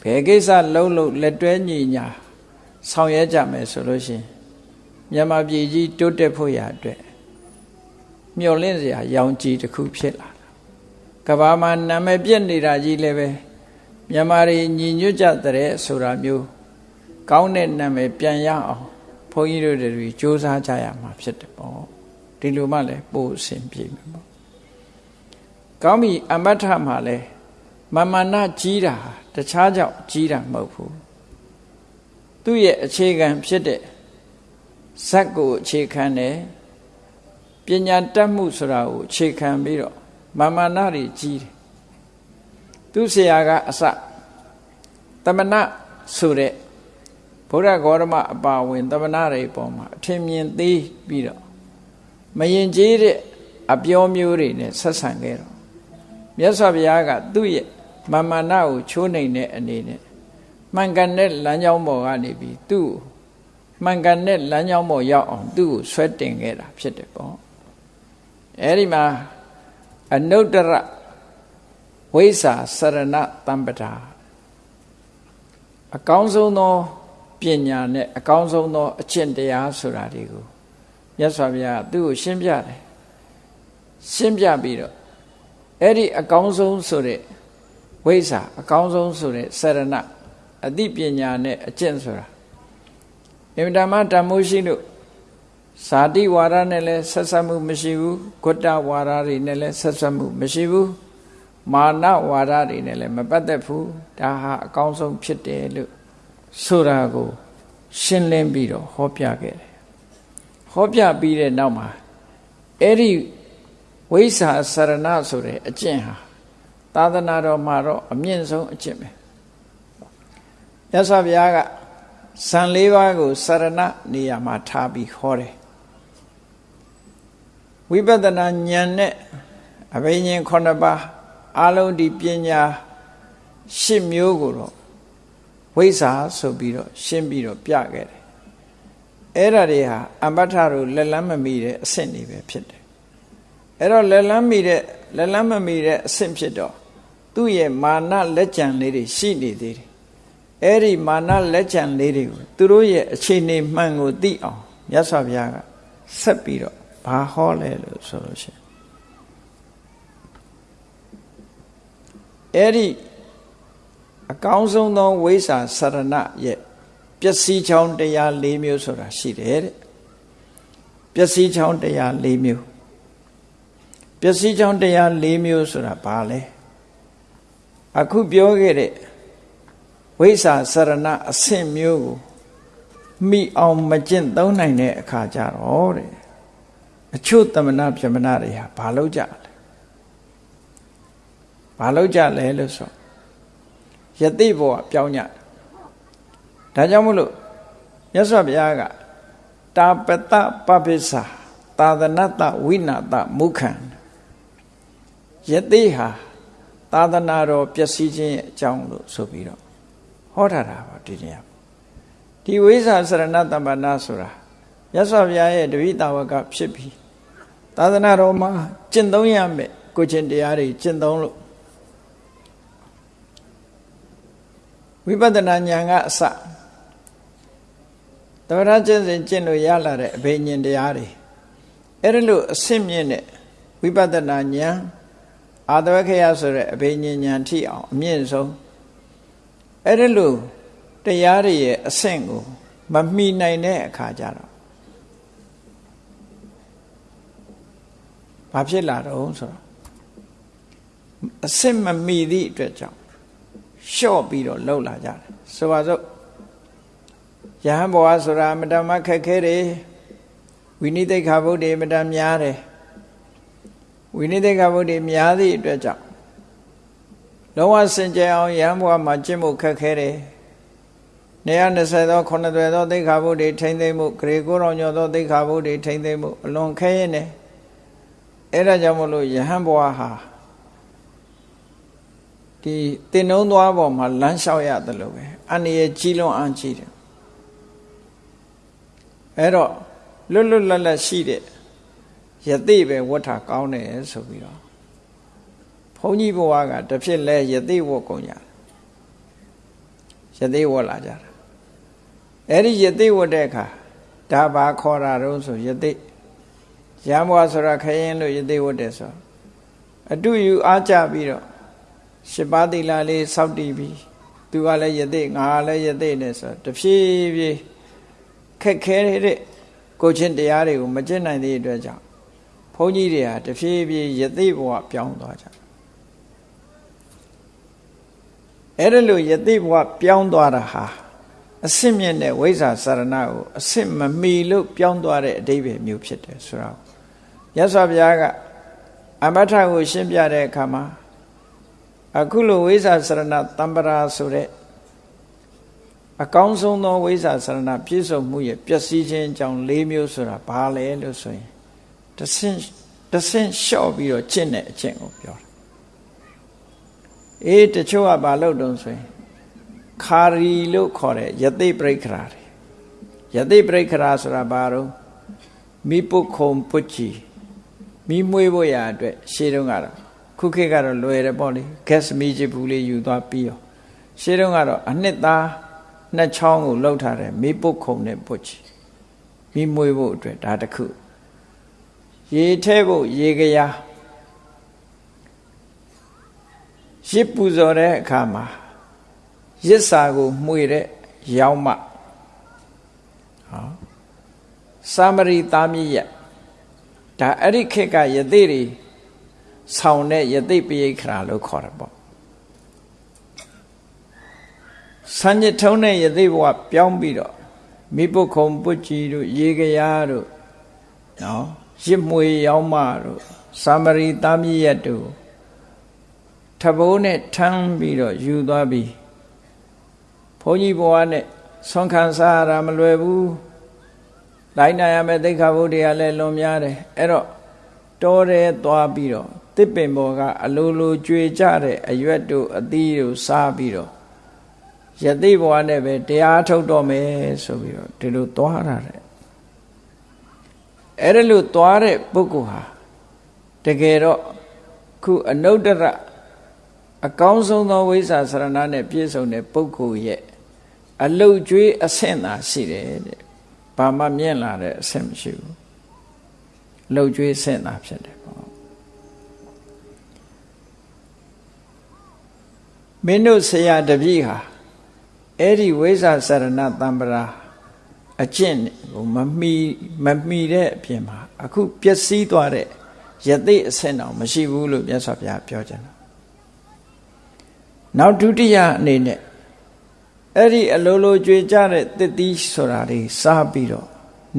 ဘယ်ကိစ္စလုံးလုံးလက်တွဲညီညာဆောင်ရွက်ကြမယ်ဆိုလို့ရှိရင်မြန်မာပြည်ကြီးတိုးတက်ဖို့ရအတွက်မျှော်လင့်စရာရောင်ကြီးတစ်ခုဖြစ်လာတာ ကဘာမှာနာမည်ပြက်နေတာကြီးလည်းပဲမြန်မာတွေညီညွတ်ကြတဲ့ဆိုတာမျိုးကောင်းတဲ့နာမည်ပြန်ရအောင်ဘုန်းကြီးတို့တွေစ조사ကြရမှာဖြစ်တယ်ပေါ့ဒီလိုမှလည်းပို့အဆင်ပြေမှာပေါ့ကောင်းပြီအမတ်ထမှာလဲမမနာကြီးတာတခြားကြောင့်ကြီးတာမဟုတ်ဘူးသူ့ရဲ့အခြေခံဖြစ်တဲ့ဇက်ကိုအခြေခံတယ်ပညာတတ်မှုဆိုတာကိုအခြေခံပြီးတော့ မာမနာတွေကြီးတယ်သူဆရာကအစတမနာဆိုတဲ့ဘုရားဂေါရမအပါဝင်တမနာတွေပေါ်မှာအထင်မြင်သေးပြီးတော့မရင်ကျေးတဲ့အပြောမျိုးတွေနဲ့ဆက်ဆံခဲ့တော့မြတ်စွာဘုရားကသူ့ရဲ့မာမာနကိုချိုးနှိမ်တဲ့အနေနဲ့မှန်ကန်တဲ့လမ်းကြောင်းပေါ်ကနေပြီးသူ့မှန်ကန်တဲ့လမ်းကြောင်းပေါ်ရောက်အောင်သူ့ကိုဆွဲတင်ခဲ့တာဖြစ်တယ်ပေါ့အဲဒီမှာ အနုတ္တရဝိစာစရဏတမ္ပတာအကောင်းဆုံးသောပညာနဲ့အကောင်းဆုံးသောအကျင့်တရားဆိုတာတွေကိုမြတ်စွာဘုရားသူ့ကိုရှင်းပြတယ်ရှင်းပြပြီးတော့အဲ့ဒီအကောင်းဆုံးဆိုတဲ့ဝိဇ္ဇာအကောင်းဆုံးဆိုတဲ့စရဏအသိပညာနဲ့အကျင့်ဆိုတာအင်မတန်မှတမိုးရှိလို့ ဇာတိဝါဒနဲ့လည်းဆက်ဆက်မှုမရှိဘူးဂုတ္တဝါဒတွေနဲ့လည်းဆက်ဆက်မှုမရှိဘူးမာနဝါဒတွေနဲ့လည်းမပတ်သက်ဘူးဒါဟာအကောင်းဆုံးဖြစ်တယ်လို့ဆိုတာကို ရှင်းလင်းပြီးတော့ဟောပြခဲ့တယ်ဟောပြပြီးတဲ့နောက်မှာအဲ့ဒီဝိစာစရဏဆိုတဲ့အကျင့်ဟာသာသနာတော်မှာတော့အမြင့်ဆုံးအကျင့်ပဲရသော်ဘုရားကဇန်၄ပါးကိုစရဏနေရာမှာထားပြီးဟောတယ် ဝိပဿနာဉာဏ်နဲ့အဘိညာဉ်9ပါးအလုံးဒီပညာ၈မျိုးကိုတော့ဝိဇ္ဇာဆိုပြီးတော့ရှင်းပြီးတော့ပြခဲ့တယ်အဲ့ဒါတွေဟာအမ္ပထတို့လက်လန်းမမီတဲ့အဆင့်တွေပဲဖြစ်တယ်အဲ့တော့လက်လန်းမီတဲ့လက်လန်းမမီတဲ့အဆင့်ဖြစ်တော့သူ့ရဲ့မာနလက်ကြံလေးတွေရှိနေသေးတယ်အဲ့ဒီမာနလက်ကြံလေးတွေကိုသူတို့ရဲ့အခြေအနေမှန်ကိုသိအောင်မြတ်စွာဘုရားကဆက်ပြီးတော့ ဘာဟောလဲလို့ဆိုလို့ရှိရင်အဲ့ဒီအကောင်းဆုံးသောဝိစာစရဏရဲ့ပျက်စီးချောင်းတရား၄မျိုးဆိုတာရှိတယ်တဲ့ပျက်စီးချောင်းတရား၄မျိုးပျက်စီးချောင်းတရား၄မျိုးဆိုတာဘာလဲအခုပြောခဲ့တဲ့ဝိစာစရဏအဆင့်မျိုးကိုမိအောင်မကျင့်သုံးနိုင်တဲ့အခါကျတော့တဲ့ အချို့တမနာပြမနာတွေဟာဘာလို့ကြလဲဘာလို့ကြလဲလို့ဆိုယတိဘဝပြောင်းကြဒါကြောင့်မလို့မြတ်စွာဘုရားကတာပတပပိစ္ဆာသာသနတဝိနာတမုခံယတိဟာသာသနာတော်ပျက်စီးခြင်းရဲ့အကြောင်းလို့ဆိုပြီးတော့ဟောထားတာပါဒီနေရာဒီဝိဇ္ဇာစရဏတမ္ပနာဆိုတာမြတ်စွာဘုရားရဲ့တပိတာဝကဖြစ်ပြီး သာသနာတော်မှာကျင့်သုံးရမယ်ကိုချင်းတရားတွေကျင့်သုံးလို့ဝိပဿနာဉာဏ်ကအစသမထကျင့်စဉ်ကျင့်လို့ရလာတဲ့အဘိညာဉ်တရားတွေအဲ့ဒါလို့အဆင့်မြင့်တဲ့ဝိပဿနာဉာဏ်အာတဝခေယဆိုတဲ့အဘိညာဉ်ဉာဏ်ထိအောင်အမြင့်ဆုံးအဲ့ဒါလို့တရားတွေရဲ့အဆင့်ကိုမမှီနိုင်တဲ့အခါကျတော့ ဘာဖြစ်လာတော့ဆိုတော့အဆင့်မမီသည့်အတွက်ကြောင့်လျှော့ပြီးတော့လှုပ်လာကြတယ်ဆိုပါစို့ယဟန်ဘဝဆိုတာမတမခက်ခဲတယ်ဝိနိသိက္ခာဘုဒ္ဓေမတများတယ်ဝိနိသိက္ခာဘုဒ္ဓေများသည့်အတွက်ကြောင့်လုံးဝစင်ကြယ်အောင်ယဟန်ဘဝမှာကျင့်ဖို့ခက်ခဲတယ်120သော9သွယ်သောသိက္ခာဘုဒ္ဓေထိမ့်သိမ့်မှုဂရေကိုရောင်ညောသောသိက္ခာဘုဒ္ဓေထိမ့်သိမ့်မှုအလွန်ခဲရင်တယ် အဲ့ဒါကြောင့်မလို့ယဟန်ဘဝဟာဒီတင်နှုံးသွားပေါ်မှာလမ်းလျှောက်ရတယ်လို့ပဲအန္တရာယ်ကြီးလွန်အားကြီးတယ်အဲ့တော့လွတ်လွတ်လပ်လပ်ရှိတဲ့ယသိပဲဝတ်တာကောင်းတယ်ဆိုပြီးတော့ဘုန်းကြီးဘဝကတဖြစ်လဲယသိဝတ်ကုန်ကြယသိဝတ်လာကြတာအဲ့ဒီယသိဝတ်တဲ့အခါဒါဘာခေါ်တာတော့ဆိုယသိ ရံဘွားဆိုတာခရင်လို့ယသိဝတ်တယ်ဆိုအတူယူအားကြပြီးတော့ရှစ်ပါးသီလလေးစောင့်တည်ပြီးသူကလည်းယသိငါလည်းယသိနဲ့ဆိုတဖြည်းဖြည်းခက်ခဲတဲ့ကိုချင်းတရားတွေကိုမကျင့်နိုင်တဲ့အတွက်ကြောင့်ဘုန်းကြီးတွေဟာတဖြည်းဖြည်းယသိဘဝပြောင်းသွားကြအဲ့ဒါလို့ယသိဘဝပြောင်းသွားတာဟာအစင့်မြင့်တဲ့ဝိဇ္ဇာစရဏကိုအစင့်မမီလို့ပြောင်းသွားတဲ့အတိပ္ပယ်မျိုးဖြစ်တယ်ဆိုတော့ ရသော်ဘုရားကအမထကိုရှင်းပြတဲ့အခါမှာအခုလိုဝိဇ္ဇာစရဏတမ္ပရာဆိုတဲ့အကောင်းဆုံးသောဝိဇ္ဇာစရဏပြည့်စုံမှုရဲ့ပျက်စီးခြင်းအကြောင်း၄မျိုးဆိုတာဘာလဲလို့ဆိုရင်တဆင့်တဆင့်လျှော့ပြီးတော့ကျင့်တဲ့အကျင့်ကိုပြောတာအေးတချို့ကဘာလို့တုံးဆိုရင်ခါရီလို့ခေါ်တဲ့ယသိပရိခရာတွေယသိပရိခရာဆိုတာဘာတော့မိပုခုံပုချီ မိမွေးဖို့ရအတွက်ရှေးတုန်းကတော့ခုခေတ်ကတော့လွယ်တယ်ပေါ့လေ gas မီးချဘူးလေးယူသွားပြီးရောရှေးတုန်းကတော့အနှစ်သားနှစ်ချောင်းကိုလှုပ်ထားတယ်မိပုခုံနဲ့ပုချီမိမွေးဖို့အတွက်ဒါတခုရေထဲဖို့ရေကရာရစ်ပူဇော်တဲ့အခါမှာရစ်စာကိုမှွေတဲ့ရောင်းမဟောစာမရီသားမြည့်ရ ဒါအဲ့ဒီခေတ်ကယသိတွေဆောင်းတဲ့ယသိပိယခရာလို့ခေါ်တယ်ပေါ့စံညထုံးတဲ့ယသိဘဝပြောင်းပြီးတော့မိပုခုံပုတ်ကြီးတို့ရေကရာတို့နော်ရစ်မွေရောင်းမတို့စာမရီသားမြည့်ရတို့ထဘိုးနဲ့ထမ်းပြီးတော့ယူသွားပြီးဘုန်းကြီးဘဝနဲ့ဆွမ်းခံစားရတာမလွယ်ဘူး လိုက်နိုင်ရမယ်သိက္ခာပုဒ်တွေကလည်းလွန်များတယ်အဲ့တော့တောထဲသွားပြီးတော့တစ်ပင်ပေါ်ကအလိုလိုကြွေကြတဲ့အရွက်တို့အသီးတို့စားပြီးတော့ယသိဘဝနဲ့ပဲတရားထုတ်တော့မယ်ဆိုပြီးတော့ဒီလိုသွားရတဲ့အဲ့ဒါလို့သွားတဲ့ပုဂ္ဂိုလ်ဟာတကယ်တော့ခုအနုတ္တရအကောင်းဆုံးသောဝိဇ္ဇာစရဏနဲ့ပြည့်စုံတဲ့ပုဂ္ဂိုလ်ရဲ့အလုတ်ကျွေးအဆင့်သာရှိတယ်တဲ့ ဘာမှမြင့်လာတဲ့အဆင့်မရှိဘူးလှုပ်ကျွေးဆင့်သာဖြစ်တယ်ပေါ့မင်းတို့ဆရာတပည့်ဟာအဲ့ဒီဝိဇ္ဇာစရဏတံပရာအကျင့်ကိုမမီမမီတဲ့အပြင်မှာအခုပျက်စီးသွားတဲ့ယသိအဆင့်တော့မရှိဘူးလို့မြတ်စွာဘုရားပြောကြတယ်နောက်ဒုတိယအနေနဲ့ အဲ့ဒီအလိုလိုကြွေကြတဲ့တစ်သီးဆိုတာတွေစားပြီးတော့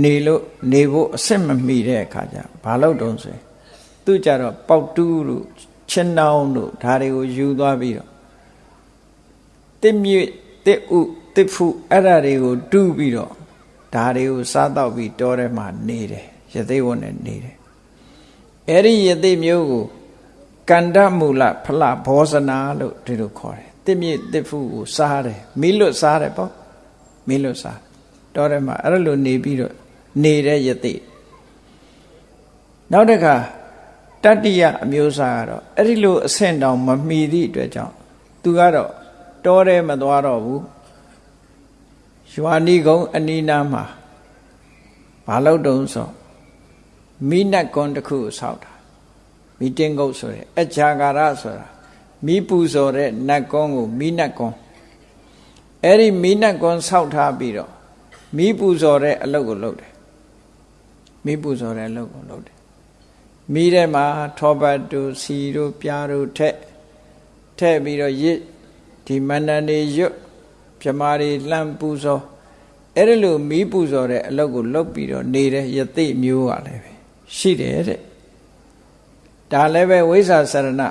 နေလို့နေဖို့အဆင့်မမီတဲ့အခါကျဘာလို့တုံးဆိုရင်သူကြတော့ပေါက်တူးလို့ချင်းနှောင်းတို့ဒါတွေကိုယူသွားပြီးတော့တစ်မြစ်တစ်ဥတစ်ဖုအဲ့ဒါတွေကိုတူးပြီးတော့ဒါတွေကိုစားတော့ပြီးတောထဲမှာနေတယ်ရသေးဝတ်နဲ့နေတယ်အဲ့ဒီရသေးမျိုးကိုကန္တမူလဖလဘောဇနာလို့ဒီလိုခေါ်တယ် တစ်မြစ်တစ်ဖူကိုစားတယ်မီးလွတ်စားတယ်ပေါ့မီးလွတ်စားတော့တယ်မှာအဲ့လိုနေပြီးတော့နေတဲ့ယသိနောက်တစ်ခါတတ္တိယအမျိုးအစားကတော့အဲ့ဒီလိုအဆင့်တောင်မမီသည့်အတွက်ကြောင့်သူကတော့တောထဲမသွားတော့ဘူးရွာနီကုန်းအနီးနားမှာဘာလို့တုံးဆိုမိနတ်ကွန်တစ်ခုဆောက်တာမိတင်းကုတ်ဆိုရဲအကြာကာရဆိုတာ မိပူဇော်တဲ့နတ်ကွန်းကိုမိနတ်ကွန်းအဲ့ဒီမိနတ်ကွန်းဆောက်ထားပြီးတော့မိပူဇော်တဲ့အလုပ်ကိုလုပ်တယ်မိပူဇော်တဲ့အလုပ်ကိုလုပ်တယ်မိထဲမှာထောပတ်တို့စီတို့ပြားတို့ထက်ထက်ပြီးတော့ရစ်ဒီမန္တန်တွေရွတ်ပြမာတွေလှမ်းပူဇော်အဲ့ဒီလိုမိပူဇော်တဲ့အလုပ်ကိုလုပ်ပြီးတော့နေတဲ့ယသိမျိုးကလည်းပဲရှိတယ်တဲ့ဒါလည်းပဲဝိဇ္ဇာစရဏ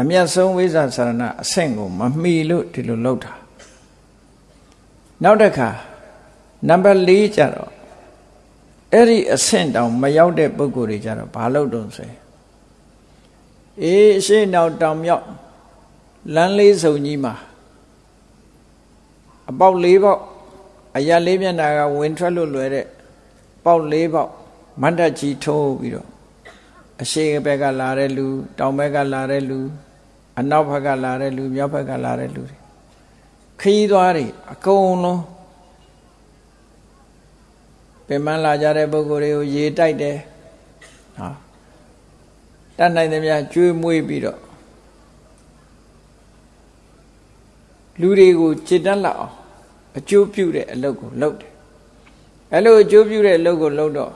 အမျက်ဆုံးဝိဇ္ဇာစရဏအဆင့်ကိုမမီလို့ဒီလိုလုပ်တာနောက်တစ်ခါနံပါတ်၄ကျတော့အဲ့ဒီအဆင့်တောင်မရောက်တဲ့ပုဂ္ဂိုလ်တွေကြတော့ဘာလုပ်တုံးဆိုရင်အေးအရှိနောက်တောင်မြောက်လမ်းလေးစုံကြီးမှာအပေါက်၄ပေါက်အရာလေးမျက်နှာကဝင်ထွက်လို့လွယ်တဲ့ပေါက်၄ပေါက်မန္တကြီးထိုးပြီးတော့အရှိဘက်ကလာတဲ့လူတောင်ဘက်ကလာတဲ့လူ အနောက်ဘက်ကလာတဲ့လူမြောက်ဘက်ကလာတဲ့လူတွေခီးသွားတွေအကုန်လုံးပင်မလာကြတဲ့ပုဂ္ဂိုလ်တွေကိုရေတိုက်တယ်ဟာတတ်နိုင်သမျှကျွေးမွေးပြီးတော့လူတွေကိုจิตတက်လောက်အောင်အကျိုးပြုတဲ့အလုပ်ကိုလုပ်တယ်အဲ့လိုအကျိုးပြုတဲ့အလုပ်ကိုလုပ်တော့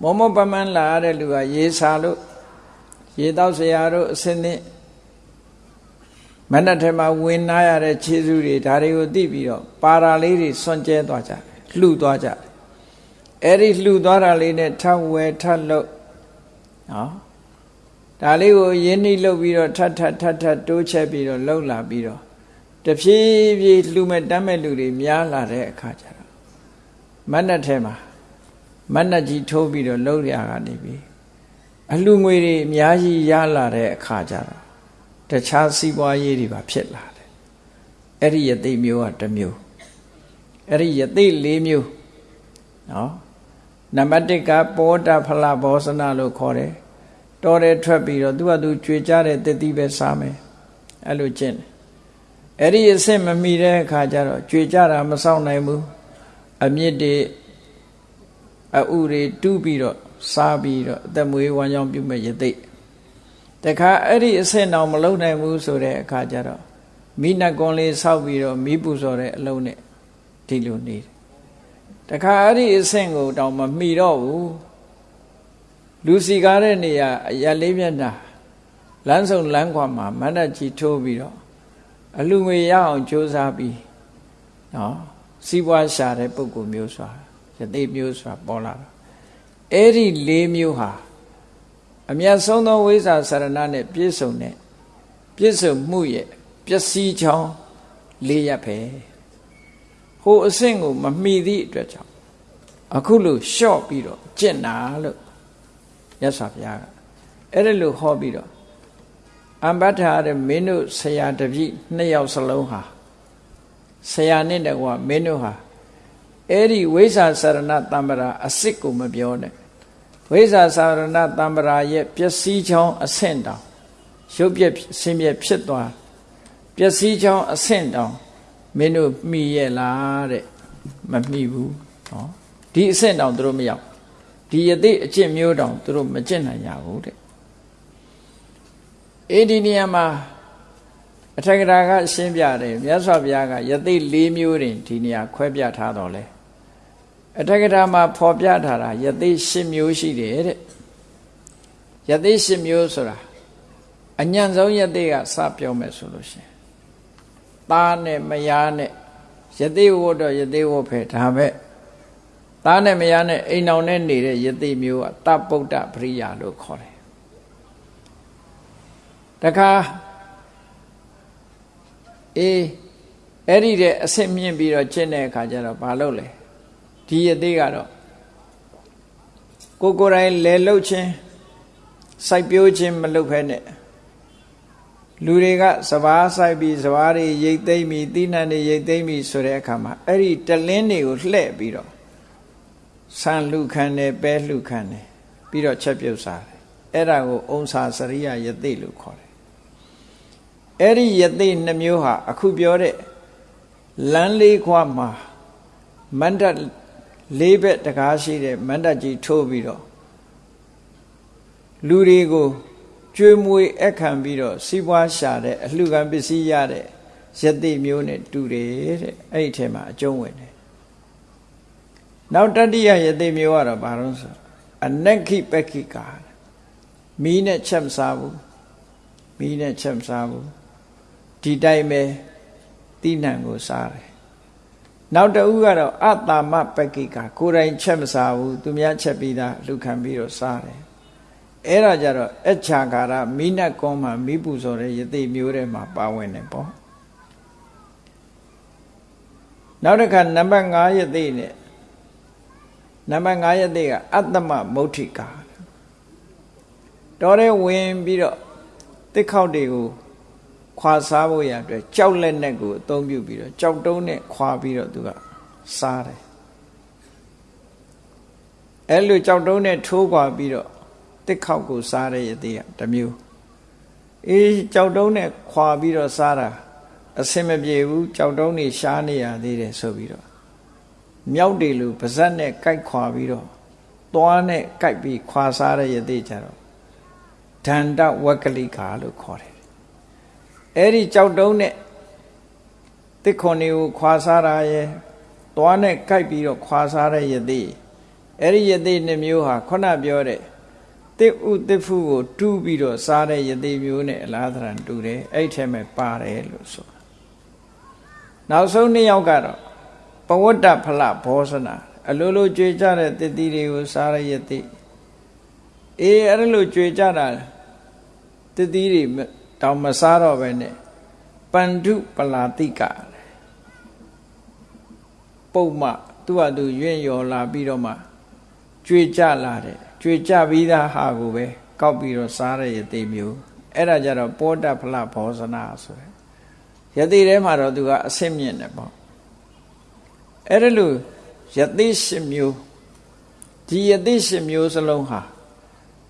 မောမောပမန်းလာရတဲ့လူကရေစာလို့ရေတောက်ဆရာတို့အစင်းနဲ့ မနက်ထဲမှာဝင်နာရတဲ့ခြေစူးတွေဒါတွေကိုသိပြီးတော့ပါရာလေးတွေစွန့်ကျဲသွားကြတယ်လှူသွားကြတယ်အဲ့ဒီလှူသွားတာလေးနဲ့ထပ်ဝဲထပ်လို့နော်ဒါလေးကိုရင်းနှီးလုပ်ပြီးတော့ထပ်ထပ်ထပ်ထပ်တိုးချက်ပြီးတော့လှုပ်လာပြီးတော့တဖြည်းဖြည်းလှူမဲ့တမ်းမဲ့လူတွေများလာတဲ့အခါကျတော့မနက်ထဲမှာမနက်ကြီးထိုးပြီးတော့လှုပ်ရကနေပြီအလှငွေတွေအများကြီးရလာတဲ့အခါကျတော့ တခြားစီးပွားရေးတွေပါဖြစ်လာတယ်အဲ့ဒီယသိမျိုးကတစ်မျိုးအဲ့ဒီယသိ၄မျိုးနော်နံပါတ်1ကပောတဖလဘောဇနာလို့ခေါ်တယ်တော်တယ်ထွက်ပြီးတော့သူကသူကြွေကြတဲ့တတိပဲစားမယ်အဲ့လိုကျင့်တယ်အဲ့ဒီအဆင့်မမီတဲ့အခါကျတော့ကြွေကြတာမဆောင်နိုင်ဘူးအမြင့်တွေအဥတွေတူးပြီးတော့စားပြီးတော့အသက်မွေးဝမ်းကြောင်းပြုမဲ့ယသိတ ခါအဲ့ဒီအဆင့်တော့မလုံနိုင်ဘူးဆိုတဲ့အခါကျတော့မိနကွန်လေးဆောက်ပြီးတော့မိပူစော်တဲ့အလုံးနဲ့ဒီလိုနေတယ်တခါအဲ့ဒီအဆင့်ကိုတောင်မမှီတော့ဘူးလူစီကားတဲ့နေရာအရလေးမျက်နှာလမ်းစုံလမ်းခွာမှာမန္တကြီးထိုးပြီးတော့အလူငွေရအောင်ကြိုးစားပြီးနော်စီးပွားရှာတဲ့ပုဂ္ဂိုလ်မျိုးစွာယသိမျိုးစွာပေါ်လာတာအဲ့ဒီ၄မျိုးဟာ အမြတ်ဆုံးသောဝိဇ္ဇာစရဏနဲ့ပြည့်စုံတဲ့ပြည့်စုံမှုရဲ့ပျက်စီးချောင်း၄ရပ်ပဲဟိုအဆင့်ကိုမမှီသည့်အတွက်ကြောင့်အခုလို့လျှော့ပြီးတော့ကျင့်တာလို့ရသော်ဘုရားကအဲ့ဒါလို့ဟောပြီးတော့အမ္ပထာတဲ့မင်းတို့ဆရာတပည့်နှစ်ယောက်စလုံးဟာဆရာနဲ့တကွာမင်းတို့ဟာအဲ့ဒီဝိဇ္ဇာစရဏတံ္ပရာအစစ်ကိုမပြောနဲ့ ဝိဇ္ဇာစရဏတံ္ပရာရဲ့ပျက်စီးချောင်းအဆင့်တောင်ရုပ်ပြက်ဆင်းပြက်ဖြစ်သွားပျက်စီးချောင်းအဆင့်တောင်မင်းတို့မှီရဲ့လားတဲ့မမှီဘူးနော်ဒီအဆင့်တောင်သူတို့မရောက်ဒီယသိအကျင့်မျိုးတောင်သူတို့မကျင့်နိုင်ရဘူးတဲ့အေဒီနေရာမှာအထက်ကရာကရှင်းပြတယ်မြတ်စွာဘုရားကယသိ၄မျိုးတင်ဒီနေရာခွဲပြထားတော်လဲ အထက်ကရာမှာဖော်ပြထားတာယသိ၈မျိုးရှိတယ်တဲ့ယသိ၈မျိုးဆိုတာအညံ့ဆုံးယသိကစပြောမယ်ဆိုလို့ရှိရင်သားနဲ့မယားနဲ့ယသိဝတ်တော့ယသိဝတ်ဖဲဒါပဲသားနဲ့မယားနဲ့အိမ်အောင်နဲ့နေတဲ့ယသိမျိုးကတပုဒ္ဒပရိယာလို့ခေါ်တယ်တခါအေးအဲ့ဒီတဲ့အဆင့်မြင့်ပြီးတော့ကျင့်တဲ့အခါကျတော့ဘာလုပ်လဲ ဒီယသိကတော့ကိုကိုယ်တိုင်လဲလှုပ်ခြင်းစိုက်ပျိုးခြင်းမလုပ်ဖဲနဲ့လူတွေကစဘာဆိုင်ပြီးစဘာတွေရိတ်သိမ့်ပြီးတိနှံတွေရိတ်သိမ့်ပြီးဆိုတဲ့အခါမှာအဲ့ဒီတလင်းတွေကိုလှဲ့ပြီးတော့ဆန်လှခံတယ်ပဲလှခံတယ်ပြီးတော့ချက်ပြုတ်စားတယ်အဲ့ဒါကိုအုံစာစရိယယသိလို့ခေါ်တယ်အဲ့ဒီယသိနှမျိုးဟာအခုပြောတဲ့လမ်းလေးခွာမှာမန္တ လေးဘက်တကားရှိတဲ့မန္တကြီးထိုးပြီးတော့လူတွေကိုကျွေးမွေးအခမ်းပြီးတော့စီးပွားရှာတဲ့အလှခံပစ္စည်းရတဲ့ယသိမျိုးနဲ့တူတယ်တဲ့အဲ့ဒီထဲမှာအကျုံးဝင်တယ်နောက်တတိယယသိမျိုးကတော့ဘာလို့ဆိုအနက္ခိပက္ခိကာမီးနဲ့ချက်မစားဘူးမီးနဲ့ချက်မစားဘူးဒီတိုင်းပဲတိဏံကိုစားတယ် နောက်တဦးကတော့အတ္တမပက္ခိကာကိုယ်တိုင်ချက်မစားဘူးသူများချက်ပြီးသားလူခံပြီးတော့စားတယ်အဲ့ဒါကြတော့အချာကာရမိနတ်ကုန်းမှာမိပူဇော်တဲ့ယသိမျိုးတွေမှာပါဝင်တယ်ပေါ့နောက်တစ်ခါနံပါတ်5ယသိနဲ့နံပါတ်5ယသိကအတ္တမမௌဋ္ဌိကာတော်တဲ့ဝင်ပြီးတော့တစ်ခေါက်တွေကို ခွာစားဖို့ရအတွက်ကြောက်လက်နဲ့ကိုအသုံးပြုပြီးတော့ကြောက်တုံးနဲ့ခွာပြီးတော့သူကစားတယ်အဲ့လိုကြောက်တုံးနဲ့ထိုးခွာပြီးတော့တစ်ခေါက်ကိုစားတဲ့ရသေးကတစ်မျိုးအေးကြောက်တုံးနဲ့ခွာပြီးတော့စားတာအစင်မပြေဘူးကြောက်တုံးနေရှားနေရသေးတယ်ဆိုပြီးတော့မြောက်တွေလူပါဇက်နဲ့ကြိုက်ခွာပြီးတော့သွားနဲ့ကြိုက်ပြီးခွာစားတဲ့ရသေးကြတော့ဒန္တဝက်ကလိကာလို့ခေါ်တယ် အဲ့ဒီကြောက်တုံးနဲ့တစ်ခွန်တွေကိုခွာစားတာရဲ့သွားနဲ့ကြိုက်ပြီးတော့ခွာစားတဲ့ယသိအဲ့ဒီယသိနှမျိုးဟာခုနပြောတဲ့တစ်ဥတစ်ဖုကိုတူးပြီးတော့စားတဲ့ယသိမျိုးနဲ့အလားသဏ္ဍာန်တူတယ်အဲ့ထဲမှာပါတယ်လို့ဆိုနောက်ဆုံးနှစ်ယောက်ကတော့ပဝတ္တဖလဘောဇနာအလိုလိုကြွေကြတဲ့တတိတွေကိုစားရယသိအေးအဲ့လိုကြွေကြတာတတိတွေ တောင်မစားတော့ပဲနဲ့ပန္ဓုပလာတိကပုံမှသူ့ဟာသူရွင့်ရော်လာပြီးတော့မှကြွေကြလာတယ်ကြွေကြပြီးသားဟာကိုပဲကောက်ပြီးတော့စားတဲ့ယသိမျိုးအဲ့ဒါကြတော့ပောတဖလဘောဇနာဆိုရယ်ယသိထဲမှာတော့သူကအဆင့်မြင့်တယ်ပေါ့အဲ့ဒါလို့ယသိရှင်မျိုးဒီယသိရှင်မျိုးစလုံးဟာ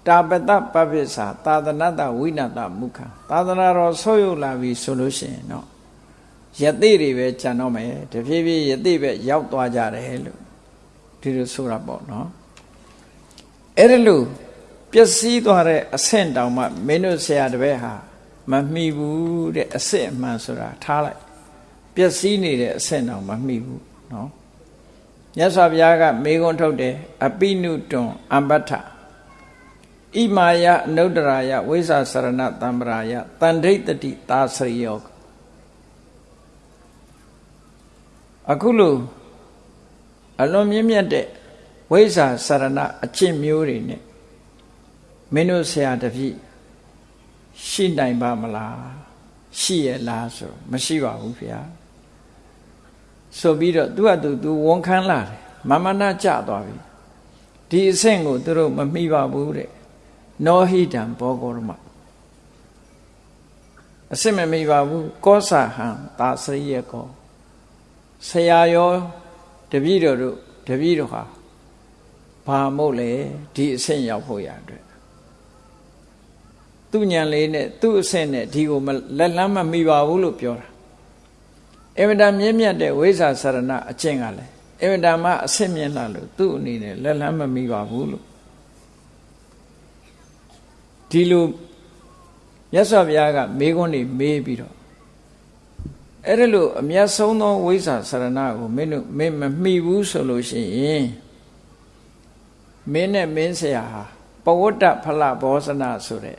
တာပတပပိစ္ဆာသာသနတဝိနတမုခသာသနာတော်ဆော့ရုပ်လာပြီဆိုလို့ရှိရင်တော့ယသိတွေပဲကြံတော့မယ်တဖြည်းဖြည်းယသိပဲရောက်သွားကြတယ်လို့ဒီလိုဆိုတာပေါ့နော်အဲ့ဒါလို့ပျက်စီးသွားတဲ့အဆင့်တောင်မှမင်းတို့ဆရာတပည့်ဟာမမိဘူးတဲ့အဆင့်အမှန်ဆိုတာထားလိုက်ပျက်စီးနေတဲ့အဆင့်တောင်မမိဘူးနော်မြတ်စွာဘုရားကမေခွန်းထုတ်တယ်အပိနုတွန်အမ္ပတ္ထ ဣမာယအနုတ္တရာယဝိဇာစရဏတံပရာယတန်ဒိဋ္ဌတိသာစရိယောအခုလို့အလွန်မြင့်မြတ်တဲ့ဝိဇာစရဏအကျင့်မျိုးတွေနဲ့မင်းတို့ဆရာတပည့်ရှိနိုင်ပါမလားရှိရလားဆိုမရှိပါဘူးဗျာဆိုပြီးတော့သူ့အတူသူဝန်ခံလာတယ်မမနာကြသွားပြီဒီအဆင့်ကိုသူတို့မမိပါဘူးတဲ့ နောဟိတံဘောဂောရမအစစ်မမိပါဘူးကောစာဟံသာစရိယကောဆရာရောတပည့်တော်တို့တပည့်တော်ဟာဘာမို့လဲဒီအဆင့်ရောက်ဖို့ရအတွက်သူညံလေးနဲ့သူ့အဆင့်နဲ့ဒီကိုလက်လန်းမမိပါဘူးလို့ပြောတာအင်မတန်မြင့်မြတ်တဲ့ဝိဇ္ဇာစရဏအကျင့်ကလည်းအင်မတန်မှအဆင့်မြင့်လာလို့သူ့အနေနဲ့လက်လန်းမမိပါဘူးလို့ ဒီလိုမြတ်စွာဘုရားကမေးခွန်းတွေမေးပြီးတော့အဲ့ဒါလို့အမျက်ဆုံးသောဝိဇ္ဇာစရဏကိုမင်းတို့မင်းမမိဘူးဆိုလို့ရှိရင်မင်းနဲ့မင်းဆရာဟာပဝတ္တဖလဘောဇနာဆိုတဲ့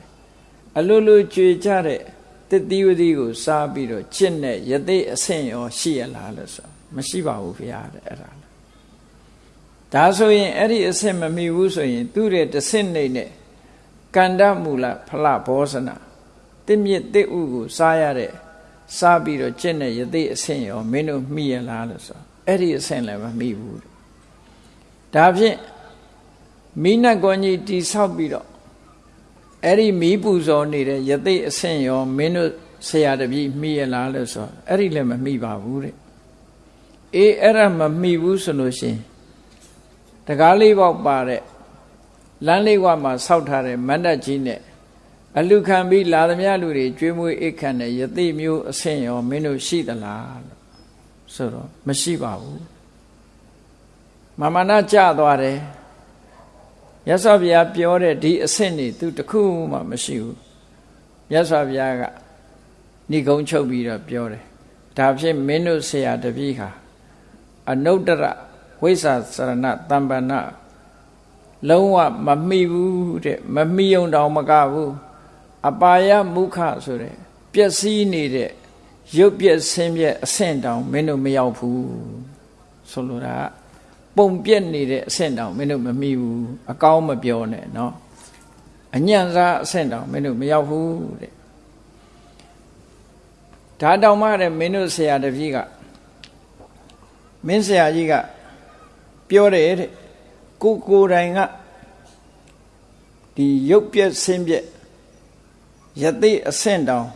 အလိုလိုကြွေကြတဲ့တတိဝတိကိုစားပြီးတော့ကျင့်တဲ့ယသိအဆင့်ရောရှိရလားလို့ဆိုမရှိပါဘူးဗျာတဲ့အဲ့ဒါဒါဆိုရင်အဲ့ဒီအဆင့်မမိဘူးဆိုရင်သူ့ရဲ့တဆင့်နေနဲ့ ကန္တမူလဖလဘောဇနာတင့်မြစ်တစ်ဥကိုစားရတဲ့စားပြီးတော့ကျင့်တဲ့ယသိအဆင့်ရောမင်းတို့မိရလားလို့ဆိုအဲ့ဒီအဆင့်လည်းမမိဘူးဒါဖြင့်မိနတ်ကွန်ကြီးတိဆောက်ပြီးတော့အဲ့ဒီမီးပူဇော်နေတဲ့ယသိအဆင့်ရောမင်းတို့ဆရာတပည့်မိရလားလို့ဆိုအဲ့ဒီလည်းမမိပါဘူးတဲ့အေးအဲ့ဒါမမိဘူးဆိုလို့ရှိရင်တကားလေးပေါက်ပါတဲ့ လမ်းလေးဝမှာဆောက်ထားတဲ့မန္တကြီးနဲ့အလူခံပြီးလာသမျှလူတွေကျွေးမွေးအိတ်ခံတဲ့ယသိမျိုးအဆင့်ရောမင်းတို့ရှိသလားလို့ဆိုတော့မရှိပါဘူးမမနာကြသွားတယ်မြတ်စွာဘုရားပြောတဲ့ဒီအဆင့်နေသူတခုမှမရှိဘူးမြတ်စွာဘုရားကဏိကုံချုပ်ပြီးတော့ပြောတယ်ဒါဖြင့်မင်းတို့ဆရာတပည့်ဟာအနုတ္တရဝိဇ္ဇာစရဏတမ္ပဏ လုံးဝမမိဘူးတဲ့မမိုံတောင်မကဘူးအပါယမုခဆိုတဲ့ပျက်စီးနေတဲ့ရုပ်ပျက်ဆင်းပျက်အဆင့်တောင်မင်းတို့မရောက်ဘူးဆိုလိုတာပုံပြက်နေတဲ့အဆင့်တောင်မင်းတို့မမိဘူးအကောင်းမပြောနဲ့နော်အညံ့စားအဆင့်တောင်မင်းတို့မရောက်ဘူးတဲ့ဒါတောင်မှတဲ့မင်းတို့ဆရာတပည့်ကမင်းဆရာကြီးကပြောတယ်တဲ့ ကိုကိုတိုင်ကဒီရုပ်ပြက်ဆင်းပြက်ယသိအဆင့်တောင်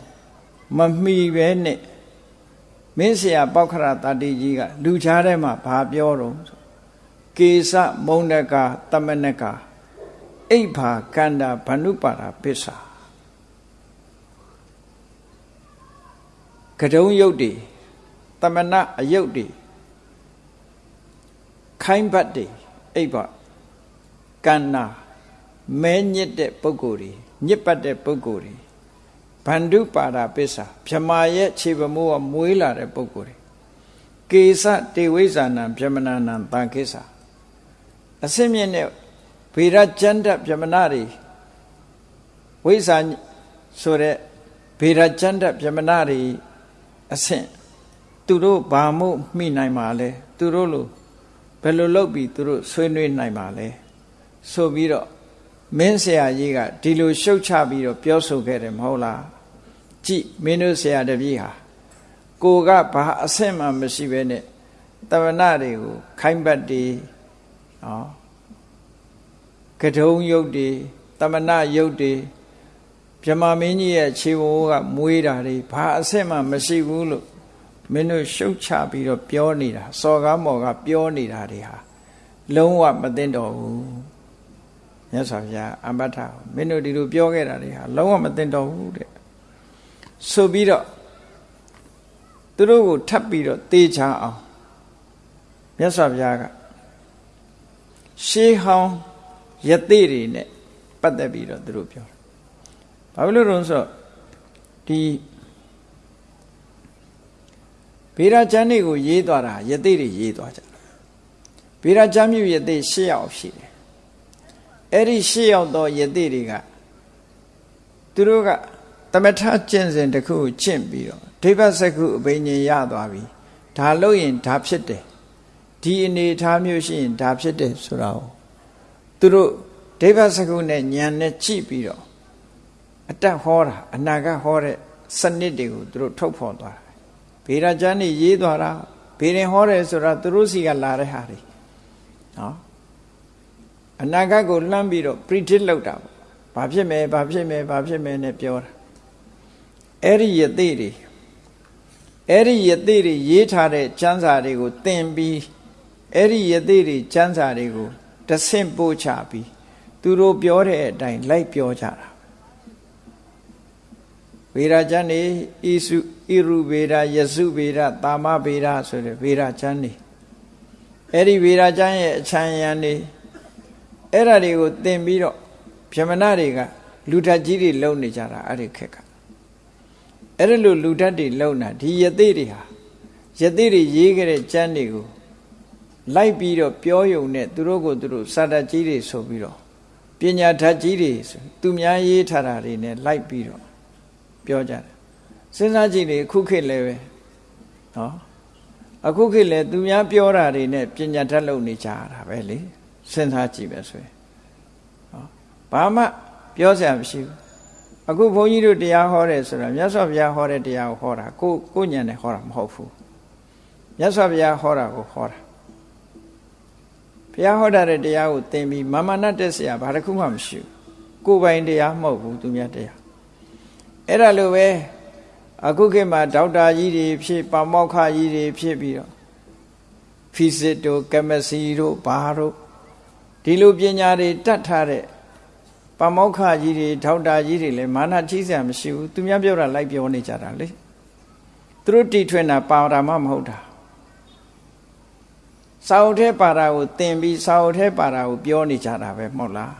မမီပဲနဲ့မင်းဆရာပောက္ခရတတိကြီးကလူချားထဲမှာဘာပြောတော့ကေသမုံနကတမနကအိဗာကန္တာဘနုပါရာပစ္စာကတုံးယုတ်တွေတမနအယုတ်တွေခိုင်းဘတ်တွေ အိဗာကန္နာမဲညစ်တဲ့ပုဂ္ဂိုလ်တွေညစ်ပတ်တဲ့ပုဂ္ဂိုလ်တွေဗန္ဓုပါရာပစ္စာမြမာရဲ့ခြေပမိုးကမွေးလာတဲ့ပုဂ္ဂိုလ်တွေကေစတေဝိဇာနံမြမနာနံတန်ကိစ္စအစင်းမြင့်တဲ့ဗေရကျန္တပြမနာတွေဝိဇာဆိုတဲ့ဗေရကျန္တပြမနာတွေအဆင့်သူတို့ဘာမို့မိနိုင်မှာလဲသူတို့လို ဘယ်လိုလုပ်ပြီးသူတို့ဆွေးနွေးနိုင်မှာလဲဆိုပြီးတော့မင်းဆရာကြီးကဒီလိုရှုတ်ချပြီးတော့ပြောဆိုခဲ့တယ်မဟုတ်လားကြည့်မင်းတို့ဆရာတပည့်ဟာကိုကဘာအဆင့်မှမရှိဘဲနဲ့တဝနာတွေကိုခိုင်းပတ်တည်နော်ကထုံယုတ်တွေတတမနာယုတ်တွေဗြဟ္မာမင်းကြီးရဲ့ခြေဝိုးကမွေးတာတွေဘာအဆင့်မှမရှိဘူးလို့ မင်းတို့ရှုတ်ချပြီးတော့ပြောနေတာစော်ကားမော်ကပြောနေတာတွေဟာလုံးဝမသိတော့ဘူးမြတ်စွာဘုရားအမ္ပထမင်းတို့ဒီလိုပြောခဲ့တာတွေဟာလုံးဝမသိတော့ဘူးတဲ့ဆိုပြီးတော့သူတို့ကိုထပ်ပြီးတော့တေချာအောင်မြတ်စွာဘုရားကရှေးဟောင်းယသိတွေနဲ့ပတ်သက်ပြီးတော့သူတို့ပြောဘာလို့လဲဆိုတော့ဒီ ဗေဒကျမ်းတွေကိုရေးသွားတာယသိတွေရေးသွားကြတယ်ဗေဒကျမ်းမြူယသိ၈ယောက်ရှိတယ်အဲ့ဒီ၈ယောက်သောယသိတွေကသူတို့ကသမထကျင့်စဉ်တစ်ခုကိုကျင့်ပြီးတော့ဒိဗ္ဗစကုအဘိညာဉ်ရသွားပြီဒါလို့ရင်ဒါဖြစ်တယ်ဒီအနေထားမျိုးရှိရင်ဒါဖြစ်တယ်ဆိုတာကိုသူတို့ဒိဗ္ဗစကုနဲ့ဉာဏ်နဲ့ကြည့်ပြီးတော့အတက်ဟောတာအနာကဟောတဲ့စနစ်တွေကိုသူတို့ထုတ်ဖော်သွားတာ ဗေဒကျမ်းနေရေးသွားတာဗေရင်ဟောတယ်ဆိုတာသူတို့စီကလာတဲ့ဟာတွေနော်အနာဂတ်ကိုလှမ်းပြီးတော့ predict လုပ်တာပေါ့ဘာဖြစ်မယ်ဘာဖြစ်မယ်ဘာဖြစ်မယ်နဲ့ပြောတာအဲ့ဒီယသိတွေအဲ့ဒီယသိတွေရေးထားတဲ့ကျမ်းစာတွေကိုသင်ပြီးအဲ့ဒီယသိတွေကျမ်းစာတွေကိုတဆင့်ပို့ချပြီးသူတို့ပြောတဲ့အတိုင်းလိုက်ပြောကြတာဗေဒကျမ်းနေဣစု ဣရုဗေဒယစုဗေဒတာမဗေဒဆိုတဲ့ဗေဒကျမ်းနေအဲ့ဒီဗေဒကျမ်းရဲ့အချမ်းရံနေအဲ့ဒါတွေကိုသင်ပြီးတော့ဗြဟ္မဏတွေကလူထကြီးတွေလုံနေကြတာအဲ့ဒီခက်ကအဲ့ဒါလိုလူထတ်တွေလုံတာဒီယသိတွေဟာယသိတွေရေးခဲ့တဲ့ကျမ်းတွေကိုလိုက်ပြီးတော့ပြောယုံနဲ့သူတို့ကိုသူတို့စာတတ်ကြီးတွေဆိုပြီးတော့ပညာဓာတ်ကြီးတွေသူများရေးထားတာတွေနဲ့လိုက်ပြီးတော့ပြောကြတယ် စဉ်းစားကြည့်လေအခုခေတ်လည်းပဲနော်အခုခေတ်လည်းသူများပြောတာတွေနဲ့ပညာတတ်လုပ်နေကြတာပဲလေစဉ်းစားကြည့်ပဲဆိုရင်နော်ဘာမှပြောစရာမရှိဘူးအခုဘုန်းကြီးတို့တရားဟောတယ်ဆိုတာမြတ်စွာဘုရားဟောတဲ့တရားကိုဟောတာကိုကိုညံနဲ့ဟောတာမဟုတ်ဘူးမြတ်စွာဘုရားဟောတာကိုဟောတာဘုရားဟောတာတဲ့တရားကိုသင်ပြီးမာမနတက်စရာဘာတစ်ခုမှမရှိဘူးကိုယ်ပိုင်တရားမဟုတ်ဘူးသူများတရားအဲ့ဒါလိုပဲ အခုခေတ်မှာဒေါက်တာကြီးတွေဖြစ်ပါမောက္ခကြီးတွေဖြစ်ပြီးတော့ဖီစစ်တို့ကမစီတို့ဘာတို့ဒီလိုပညာတွေတတ်ထားတဲ့ပမောက္ခကြီးတွေထောက်တာကြီးတွေလည်းမာနကြီးစရာမရှိဘူးသူများပြောတာလိုက်ပြောနေကြတာလေသူတို့တီထွင်တာပါတာမှမဟုတ်တာစာအုပ်ထဲပါတာကိုသင်ပြီးစာအုပ်ထဲပါတာကိုပြောနေကြတာပဲမဟုတ်လား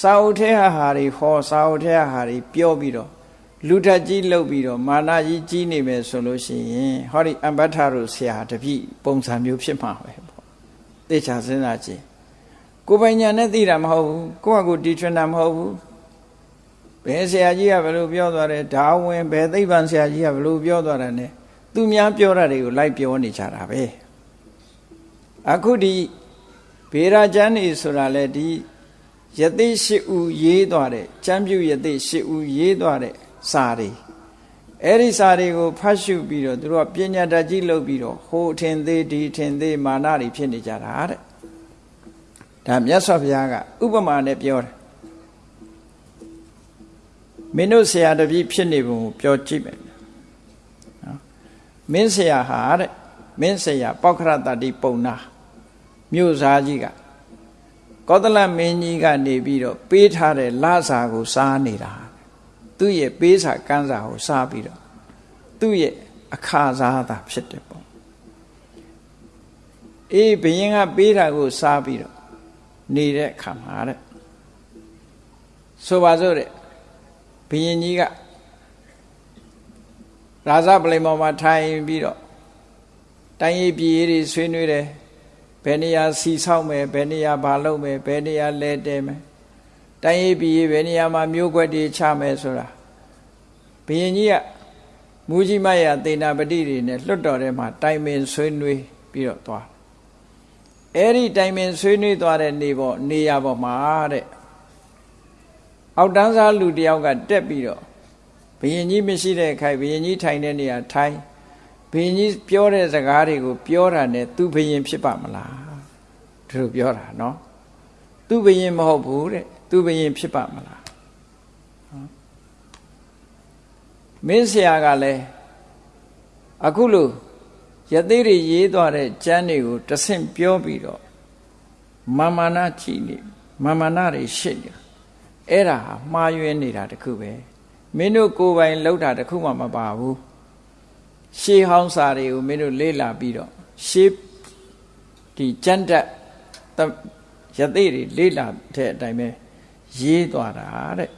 စာအုပ်ထဲဟာတွေဟောစာအုပ်ထဲဟာတွေပြောပြီးတော့ လူထက်ကြီးလှုပ်ပြီးတော့မာနကြီးကြီးနေမယ်ဆိုလို့ရှိရင်ဟောဒီအမ္ပထတို့ဆရာတပည့်ပုံစံမျိုးဖြစ်မှာပဲပေါ့သိချာစဉ်းစားကြည့်ကိုပိုင်ညာနဲ့သိတာမဟုတ်ဘူးကိုယ့်ဟာကိုယ်တီထွင်တာမဟုတ်ဘူးဘယ်ဆရာကြီးကဘယ်လိုပြောသွားတယ်ဒါဝင်ဘယ်သိပ္ပံဆရာကြီးကဘယ်လိုပြောသွားတယ် ਨੇ သူများပြောတာတွေကိုလိုက်ပြောနေကြတာပဲအခုဒီဘေရာကျမ်းနေဆိုတာလေဒီယသိရှိဦးရေးသွားတဲ့ကျမ်းပြုယသိရှိဦးရေးသွားတဲ့ စာတွေအဲ့ဒီစာတွေကိုဖတ်ရှုပြီးတော့သူတို့ကပညာတတ်ကြီးလုပ်ပြီးတော့ဟိုထင်သေးဒီထင်သေးမာနတွေဖြစ်နေကြတာတဲ့ဒါမြတ်စွာဘုရားကဥပမာနဲ့ပြောတယ်မင်းတို့ဆရာတပည့်ဖြစ်နေပုံကိုပြောကြည့်မယ်နော်မင်းဆရာဟာတဲ့မင်းဆရာပောက္ခရတတိပုံနာမြို့သားကြီးကကောသလမင်းကြီးကနေပြီးတော့ပေးထားတဲ့လစာကိုစားနေတာ သူ့ရဲ့ပေးစာကမ်းစာကိုစားပြီးတော့သူ့ရဲ့အခါစားတာဖြစ်တယ်ပေါ့အေးဘယင်ကပေးတာကိုစားပြီးတော့နေတဲ့အခါမှာတဲ့ဆိုပါစို့တဲ့ဘယင်ကြီးကရာဇပလိမောမှာထိုင်ပြီးတော့တိုင်းရေးပြည်ရေးတွေဆွေးနွေးတယ်ဘယ်နေရာစီဆောက်မယ်ဘယ်နေရာဘာလုပ်မယ်ဘယ်နေရာလဲတဲမယ် တိုင်းရေးပြည်ရေးဘယ်နေရာမှာမျိုးကွက်တွေချမယ်ဆိုတာဘယင်ကြီးကမူကြီးမရသေနာပတိတွေနဲ့လွတ်တော်ထဲမှာတိုင်ပင်ဆွေးနွေးပြီးတော့သွားအဲ့ဒီတိုင်ပင်ဆွေးနွေးသွားတဲ့နေပေါ်နေရာပေါ်မှာတဲ့အောက်တန်းစားလူတယောက်ကတက်ပြီးတော့ဘယင်ကြီးမရှိတဲ့ခိုင်ဘယင်ကြီးထိုင်တဲ့နေရာထိုင်ဘယင်ကြီးပြောတဲ့စကားတွေကိုပြောတာနဲ့သူဘယင်ဖြစ်ပါမလားသူပြောတာနော်သူဘယင်မဟုတ်ဘူးတဲ့ သူဘယင်ဖြစ်ပါမလားမင်းဆရာကလည်းအခုလို့ယသိတွေရေးသွားတဲ့ကျမ်းတွေကိုတဆင့်ပြောပြီးတော့မာမာနကြည်နေမာမာနတွေရှစ်နေအဲ့ဒါဟာမှားယွင်းနေတာတခုပဲမင်းတို့ကိုယ်ပိုင်လှုပ်တာတခုမှမပါဘူးရှေးဟောင်းစာတွေကိုမင်းတို့လေ့လာပြီးတော့ရှေးဒီကျမ်းတက်ယသိတွေလေ့လာတဲ့အတိုင်းပဲ ရေးသွားတာတဲ့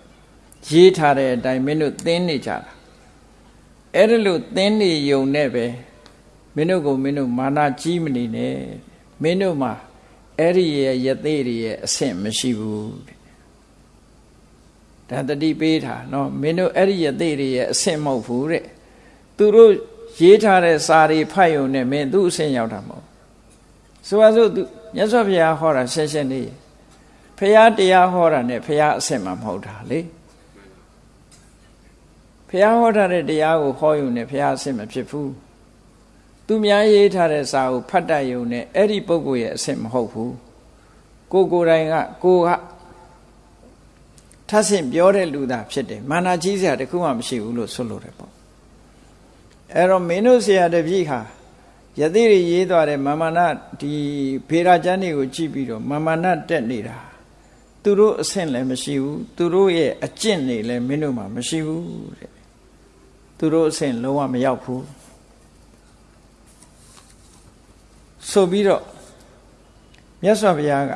ရေးထားတဲ့အတိုင်းမင်းတို့သင်နေကြတာအဲ့ဒါလို့သင်နေယုံနဲ့ပဲမင်းတို့ကိုမင်းတို့မာနကြီးမနေနဲ့မင်းတို့မှာအဲ့ဒီရဲ့ယသိတွေရဲ့အဆင့်မရှိဘူးတဲ့ဒါတတိပေးတာနော်မင်းတို့အဲ့ဒီယသိတွေရဲ့အဆင့်မဟုတ်ဘူးတဲ့သူတို့ရေးထားတဲ့စာတွေဖတ်ယုံနဲ့မင်းသူ့အဆင့်ရောက်တာမဟုတ်ဆိုပါစို့သူမြတ်စွာဘုရားဟောတာရှင်းရှင်းလေး ဖရာတရားဟောတာနဲ့ဖရာအဆင့်မှမဟုတ်တာလေဖရာဟောထားတဲ့တရားကိုဟောယုံနဲ့ဖရာအဆင့်မဖြစ်ဘူးသူများရေးထားတဲ့စာကိုဖတ်တတ်ယုံနဲ့အဲ့ဒီပုဂ္ဂိုလ်ရဲ့အဆင့်မဟုတ်ဘူးကိုကိုယ်တိုင်ကကိုကထပ်ဆင့်ပြောတဲ့လူသားဖြစ်တယ်မာနာကြီးစရာတခုမှမရှိဘူးလို့ဆိုလိုတယ်ပေါ့အဲ့တော့မင်းတို့ဆရာတပည့်ဟာယသိတွေရေးသွားတဲ့မာမနာဒီဖေရာကျမ်းတွေကိုကြည့်ပြီးတော့မာမနာတက်နေတာ သူတို့အဆင့်လည်းမရှိဘူးသူတို့ရဲ့အကျင့်တွေလည်းမင်းတို့မှာမရှိဘူးတဲ့သူတို့အဆင့်လုံးဝမရောက်ဘူးဆိုပြီးတော့မြတ်စွာဘုရားက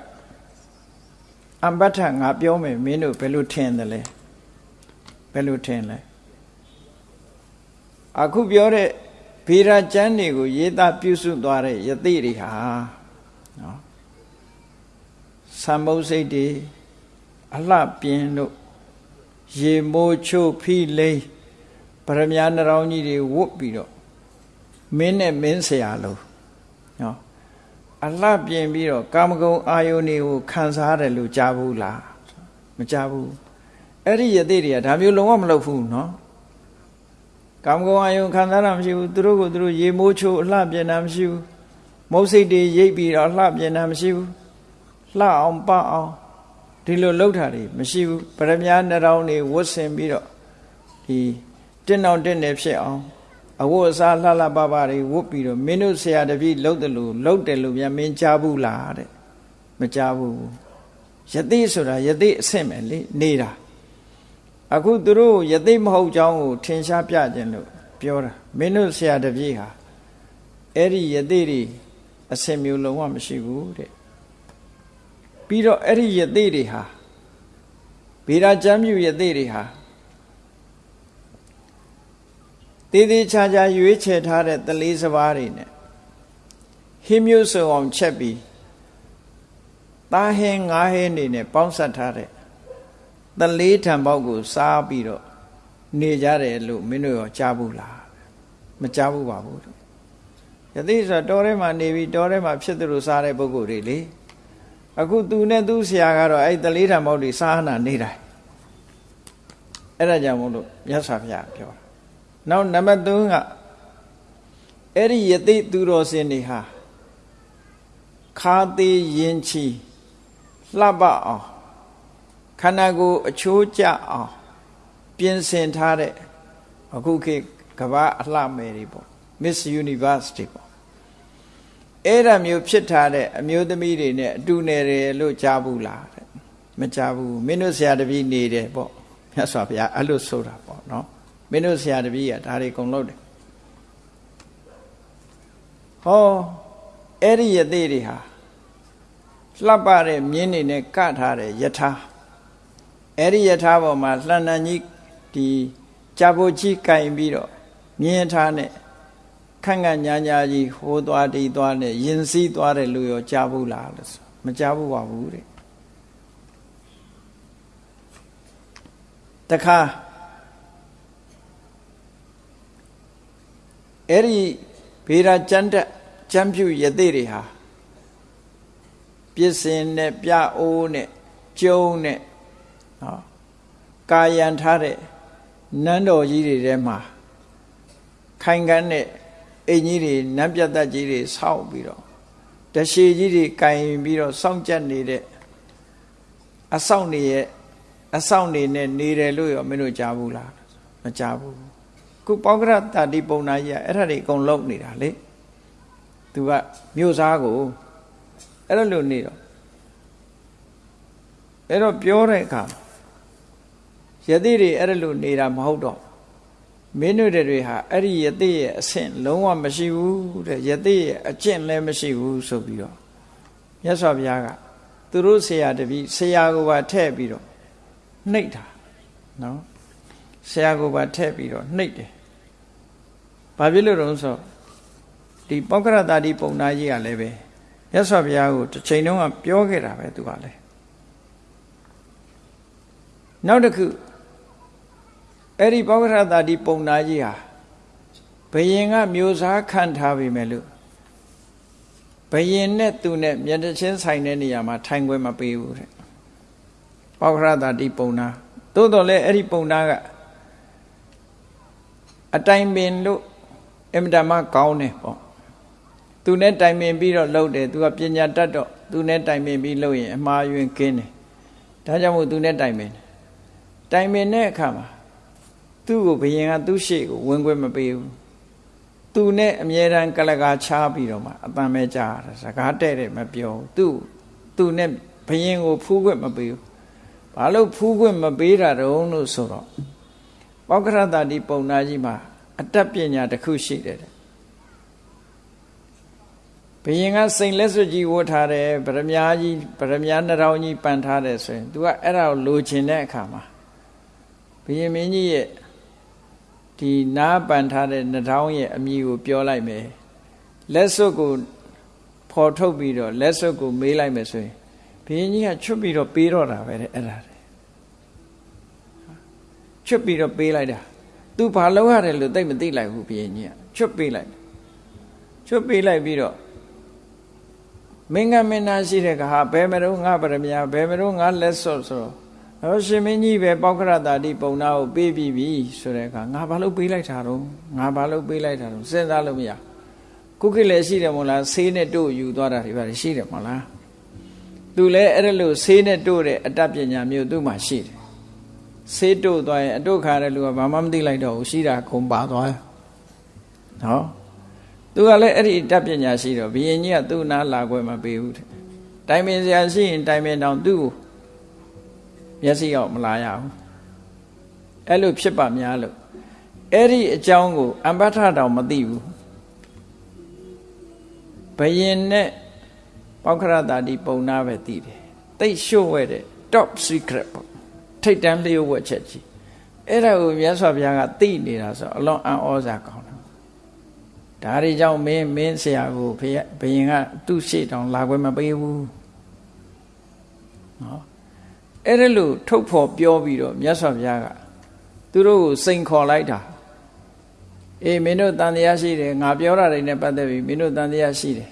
အမ္ပဋ္ဌငါပြောမယ်မင်းတို့ဘယ်လိုထင်တယ်လဲဘယ်လိုထင်လဲအခုပြောတဲ့ဗေဒကျမ်းတွေကို ရေးသားပြုစုသွားတဲ့ယသိတွေဟာနော် သံမုတ်စိတ်တွေအလှပြင်းတို့ရေမိုးချို့ဖိလိမ့်ပရမညာနှရောင်းကြီးတွေဝတ်ပြီးတော့မင်းနဲ့မင်းဆရာလို့နော်အလှပြင်းပြီးတော့ကာမဂုဏ်အာယုန်တွေကိုခံစားရတယ်လို့ကြားဘူးလားမကြားဘူးအဲ့ဒီယသိတွေကဒါမျိုးလုံးဝမလုပ်ဘူးနော်ကာမဂုဏ်အာယုံခံစားတာမရှိဘူးသူတို့ကိုသူတို့ရေမိုးချိုးအလှပြင်တာမရှိဘူးမုတ်စိတ်တွေရိပ်ပြီးတော့လှပြင်တာမရှိဘူး လှအောင်ပအောင်ဒီလိုလှုပ်တာတွေမရှိဘူးပရမညာနှရောင်းတွေဝတ်ဆင်ပြီးတော့ဒီတင်းအောင်တင်းနေဖြစ်အောင်အဝတ်အစားလှလှပပတွေဝတ်ပြီးတော့မင်းတို့ဆရာတပည့်လှုပ်တယ်လို့လှုပ်တယ်လို့ပြန်မင်းကြားဘူးလားတဲ့မကြားဘူးယသိဆိုတာယသိအဆင့်ပဲလေနေတာအခုသူတို့ယသိမဟုတ်ကြောင်းကိုထင်ရှားပြခြင်းလို့ပြောတာမင်းတို့ဆရာတပည့်ဟာအဲ့ဒီယသိတွေအစင်မျိုးလုံးဝမရှိဘူးတဲ့ ပြီးတော့အဲ့ဒီယသိတွေဟာဗေဒကျမ်းမြူယသိတွေဟာတည်တည်ချာချာရွေးချယ်ထားတဲ့တလေးစပါးတွေနဲ့ဟင်းမျိုးစုံအောင်ချက်ပြီးသားဟင်းငါးဟင်းတွေနဲ့ပေါင်းဆက်ထားတဲ့တလေးထံပေါက်ကိုစားပြီးတော့နေကြတယ်လို့မင်းတို့ရောကြားဘူးလားမကြားဘူးပါဘူးယသိဆိုတောထဲမှာနေပြီးတောထဲမှာဖြစ်သလိုစားတဲ့ပုဂ္ဂိုလ်တွေလေ အခုသူနဲ့သူ့ဆရာကတော့အဲ့တလေးထံပေါက်တွေစားဟနာနေတိုင်းအဲ့ဒါကြောင့်မို့လို့မြတ်စွာဘုရားပြောနောက်နံပါတ်3ကအဲ့ဒီယသိသူတော်စင်တွေဟာခါသေးရင်ချီလှပအောင်ခန္ဓာကိုယ်အချိုးကျအောင်ပြင်ဆင်ထားတဲ့အခုခေတ်ကမ္ဘာအလှမယ်တွေပေါ့ Miss Universe တွေပေါ့ အဲ့ဒါမျိုးဖြစ်ထားတဲ့အမျိုးသမီးတွေနဲ့အတူနေတယ်လို့ကြားဘူးလားတဲ့မကြားဘူးမင်းတို့ဆရာတပည့်နေတယ်ပေါ့မြတ်စွာဘုရားအဲ့လိုဆိုတာပေါ့နော်မင်းတို့ဆရာတပည့်ကဒါတွေကုန်လို့တယ်ဟောအဲ့ဒီယသိတွေဟာလှပတဲ့မြင်းနေနဲ့ကထားတဲ့ယထာအဲ့ဒီယထာပေါ်မှာလှန်တန်ကြီးဒီကြာဖို့ကြီးကင်ပြီးတော့မြင်းထားနဲ့ ခန့်ခန့်ညာညာကြီးဟိုးသွားတီးသွားနဲ့ရင်စည်းသွားတယ်လို့ရောကြားဘူးလားလို့ဆိုမကြားဘူးပါဘူးတဲ့တခါအဲ့ဒီဘေရာကျမ်းတက်ကျမ်းပြုယသိတွေဟာပြစ်စင်နဲ့ပြအိုးနဲ့ကျုံနဲ့နော်ကာယံထားတဲ့နန်းတော်ကြီးတွေထဲမှာခိုင်ခန်းတဲ့ အိမ်ကြီးတွေနန်းပြတ်သက်ကြီးတွေဆောက်ပြီးတော့တရှိကြီးတွေကင်ပြီးတော့စောင့်ကြက်နေတဲ့အဆောက်နေရဲ့အဆောက်နေနဲ့နေတယ်လို့ရောမင်းတို့ကြားဘူးလားမကြားဘူးခုပေါကရတာတိပုံနာကြီးကအဲ့ဒါတွေအကုန်လုံးနေတာလေသူကမြို့သားကိုအဲ့လိုလိုနေတော့အဲ့တော့ပြောတဲ့အခါယတိတွေအဲ့လိုနေတာမဟုတ်တော့ မင်းတို့တွေဟာအဲ့ဒီယတိရဲ့အဆင့်လုံးဝမရှိဘူးတဲ့ယတိရဲ့အကျင့်လည်းမရှိဘူးဆိုပြီးတော့မြတ်စွာဘုရားကသူတို့ဆရာတပည့်ဆရာကိုပါထည့်ပြီးတော့နှိပ်တာနော်ဆရာကိုပါထည့်ပြီးတော့နှိပ်တယ်ဘာဖြစ်လို့တော့ဆိုဒီပောက္ခရတာဒီပုံနာကြီးကလည်းပဲမြတ်စွာဘုရားကိုတစ်ချိန်တုန်းကပြောခဲ့တာပဲသူကလည်းနောက်တစ်ခု အဲ့ဒီပောက္ခရတာဒီပုံနာကြီးဟာဘယင်ကမျိုးစားခံထားပြီမဲ့လို့ဘယင်နဲ့သူနဲ့မျက်နှာချင်းဆိုင်တဲ့နေရာမှာထိုင်ခွင့်မပေးဘူးတဲ့ပောက္ခရတာဒီပုံနာသို့တော်လည်းအဲ့ဒီပုံနာကအတိုင်ပင်လို့အင်မတန်မှကောင်းတယ်ပေါ့သူနဲ့တိုင်ပင်ပြီးတော့လှုပ်တယ်သူကပညာတတ်တော့သူနဲ့တိုင်ပင်ပြီးလှုပ်ရင်အမှားယွင်းကင်းတယ်ဒါကြောင့်မို့သူနဲ့တိုင်ပင်တယ်တိုင်ပင်တဲ့အခါမှာ သူ့ကိုဘယင်ကသူ့ရှေ့ကိုဝင်ခွင့်မပေးဘူးသူနဲ့အမြဲတမ်းကလကာချားပြီးတော့မှအပံမဲ့ကြားတာစကားတဲ့တယ်မပြောဘူးသူသူနဲ့ဘယင်ကိုဖူးခွင့်မပေးဘူးဘာလို့ဖူးခွင့်မပေးတာတုံးလို့ဆိုတော့ပောက္ခရတတိပုံနာကြီးမှာအတတ်ပညာတစ်ခုရှိတယ်ဘယင်ကစိန်လက်စွပ်ကြီးဝတ်ထားတယ်ဗရမ ्या ကြီးဗရမ ्या နှထောင်ကြီးပန်ထားတယ်ဆိုရင် तू ကအဲ့ဒါကိုလိုချင်တဲ့အခါမှာဘယင်မင်းကြီးရဲ့ ဒီနားပန်ထားတဲ့နှထောင်ရဲ့အမည်ကိုပြောလိုက်မယ်လက်စွပ်ကိုဖော်ထုတ်ပြီးတော့လက်စွပ်ကိုမေးလိုက်မယ်ဆိုရင်ဘယင်ကြီးကချွတ်ပြီးတော့ပေးတော့တာပဲတဲ့အဲ့ဒါချွတ်ပြီးတော့ပေးလိုက်တာ तू ဘာလုပ်ရတယ်လို့သိမသိလိုက်ဘူးဘယင်ကြီးကချွတ်ပေးလိုက်ချွတ်ပေးလိုက်ပြီးတော့မင်းကမင်းသားရှိတဲ့ကဟာဘယ်မတော့ငါဗရမ ्या ဘယ်မတော့ငါလက်စော့ဆိုတော့ ဟောရှင်မင်းကြီးပဲပောက္ခရတာတိပုံနာကိုပေးပြီးပြီဆိုတဲ့အခါငါဘာလို့ပေးလိုက်တာတော့ငါဘာလို့ပေးလိုက်တာတော့စဉ်းစားလို့မရခုခေတ်လည်းရှိတယ်မို့လားဆေးနဲ့တို့ယူသွားတာတွေပါရှိတယ်မို့လားသူလည်းအဲ့ဒါလို့ဆေးနဲ့တို့တဲ့အတတ်ပညာမျိုးသူ့မှာရှိတယ်ဆေးတို့သွားရင်အတုခါတဲ့လူကဘာမှမသိလိုက်တော့ဘူးရှိတာခုံပါသွားနော်သူကလည်းအဲ့ဒီတတ်ပညာရှိတော့ဘယင်ကြီးကသူ့နာလာခွဲမပေးဘူးတဲ့တိုင်ပင်စရာရှိရင်တိုင်ပင်တောင်သူ့ကို မျက်စိရောက်မလာရဘူးအဲ့လိုဖြစ်ပါများလို့အဲ့ဒီအကြောင်းကိုအမ္ပထတောင်မသိဘူးဘယင်နဲ့ပောက္ခရတာဒီပုံနာပဲသိတယ်တိတ်ရှို့ဝဲတဲ့ top secret ပေါ့ထိတ်တန်းလျှို့ဝှက်ချက်ကြီးအဲ့ဒါကိုမြတ်စွာဘုရားကသိနေတာဆိုအလွန်အံ့ဩစားကောင်းတယ်ဒါတွေကြောင့်မင်းမင်းဆရာကိုဘုရားဘယင်ကသူ့ရှေ့တောင်လာခွင့်မပေးဘူးနော် အဲ့ဒါလို့ထုတ်ဖော်ပြောပြီးတော့မြတ်စွာဘုရားကသူတို့ကိုစိန်ခေါ်လိုက်တာအေးမင်းတို့တန်တရားရှိတယ်ငါပြောတာတွေနဲ့ပတ်သက်ပြီးမင်းတို့တန်တရားရှိတယ်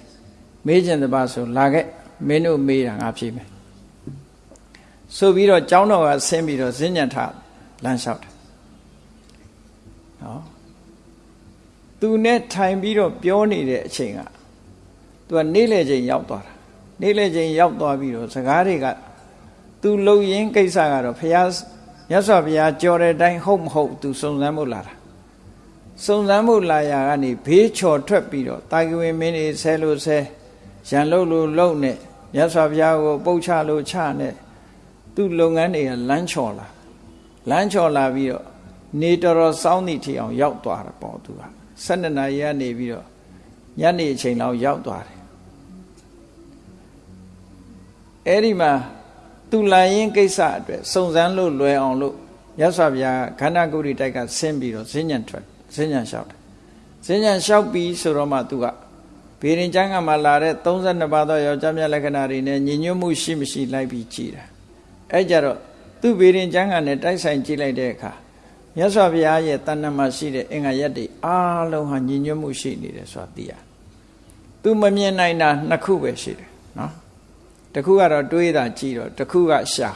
မေးခြင်းတပါဆိုလာခဲ့မင်းတို့မေးတာငါဖြေမယ်ဆိုပြီးတော့ကျောင်းတော်ကဆင်းပြီးတော့ဈဉ္ညာထလမ်းလျှောက်တယ်နော်သူနဲ့ထိုင်ပြီးတော့ပြောနေတဲ့အချိန်ကသူကနေ့လေချိန်ရောက်သွားတာနေ့လေချိန်ရောက်သွားပြီးတော့စကားတွေက သူလှုပ်ရင်းကိစ္စကတော့ဖះမြတ်စွာဘုရားကြော်တဲ့အတိုင်းဟုတ်မဟုတ်သူစုံစမ်းဖို့လာတာစုံစမ်းဖို့လာရာကနေဘေးချော်ထွက်ပြီးတော့တာကဝင်မင်းတွေဆဲလို့ဆဲရန်လို့လို့လုံနဲ့မြတ်စွာဘုရားကိုပုတ်ချလို့ချနဲ့သူ့လုပ်ငန်းတွေကလမ်းချော်လာလမ်းချော်လာပြီးတော့နေတော်တော်စောင်းသည့်ထီအောင်ရောက်သွားတာပေါ့သူက12နာရီကနေပြီးတော့ညနေအချိန်လောက်ရောက်သွားတယ်အဲ့ဒီမှာ သူလာရင်ကိစ္စအတွက်စုံစမ်းလို့လွယ်အောင်လို့ရသော်ဗျာခန္ဓာကိုယ်ဒီတိုက်ကဆင်းပြီးတော့ဈဉ္ဉံထွက်ဈဉ္ဉံလျှောက်တယ်ဈဉ္ဉံလျှောက်ပြီးဆိုတော့မှသူကဘေရင်ကျမ်းကမှလာတဲ့32ပါးသောယောက်ျားမြတ်လက္ခဏာတွေနဲ့ညီညွတ်မှုရှိမရှိလိုက်ပြီးကြည်တာအဲ့ကြတော့သူ့ဘေရင်ကျမ်းကနဲ့တိုက်ဆိုင်ကြည့်လိုက်တဲ့အခါမြတ်စွာဘုရားရဲ့တဏ္ဍမှာရှိတဲ့အင်္ဂါရက်တွေအားလုံးဟာညီညွတ်မှုရှိနေတယ်ဆိုတာသိရသူမမြင်နိုင်တာနှစ်ခုပဲရှိတယ်နော် တခုကတော့တွေးတာကြည့်တော့တခုကရှာ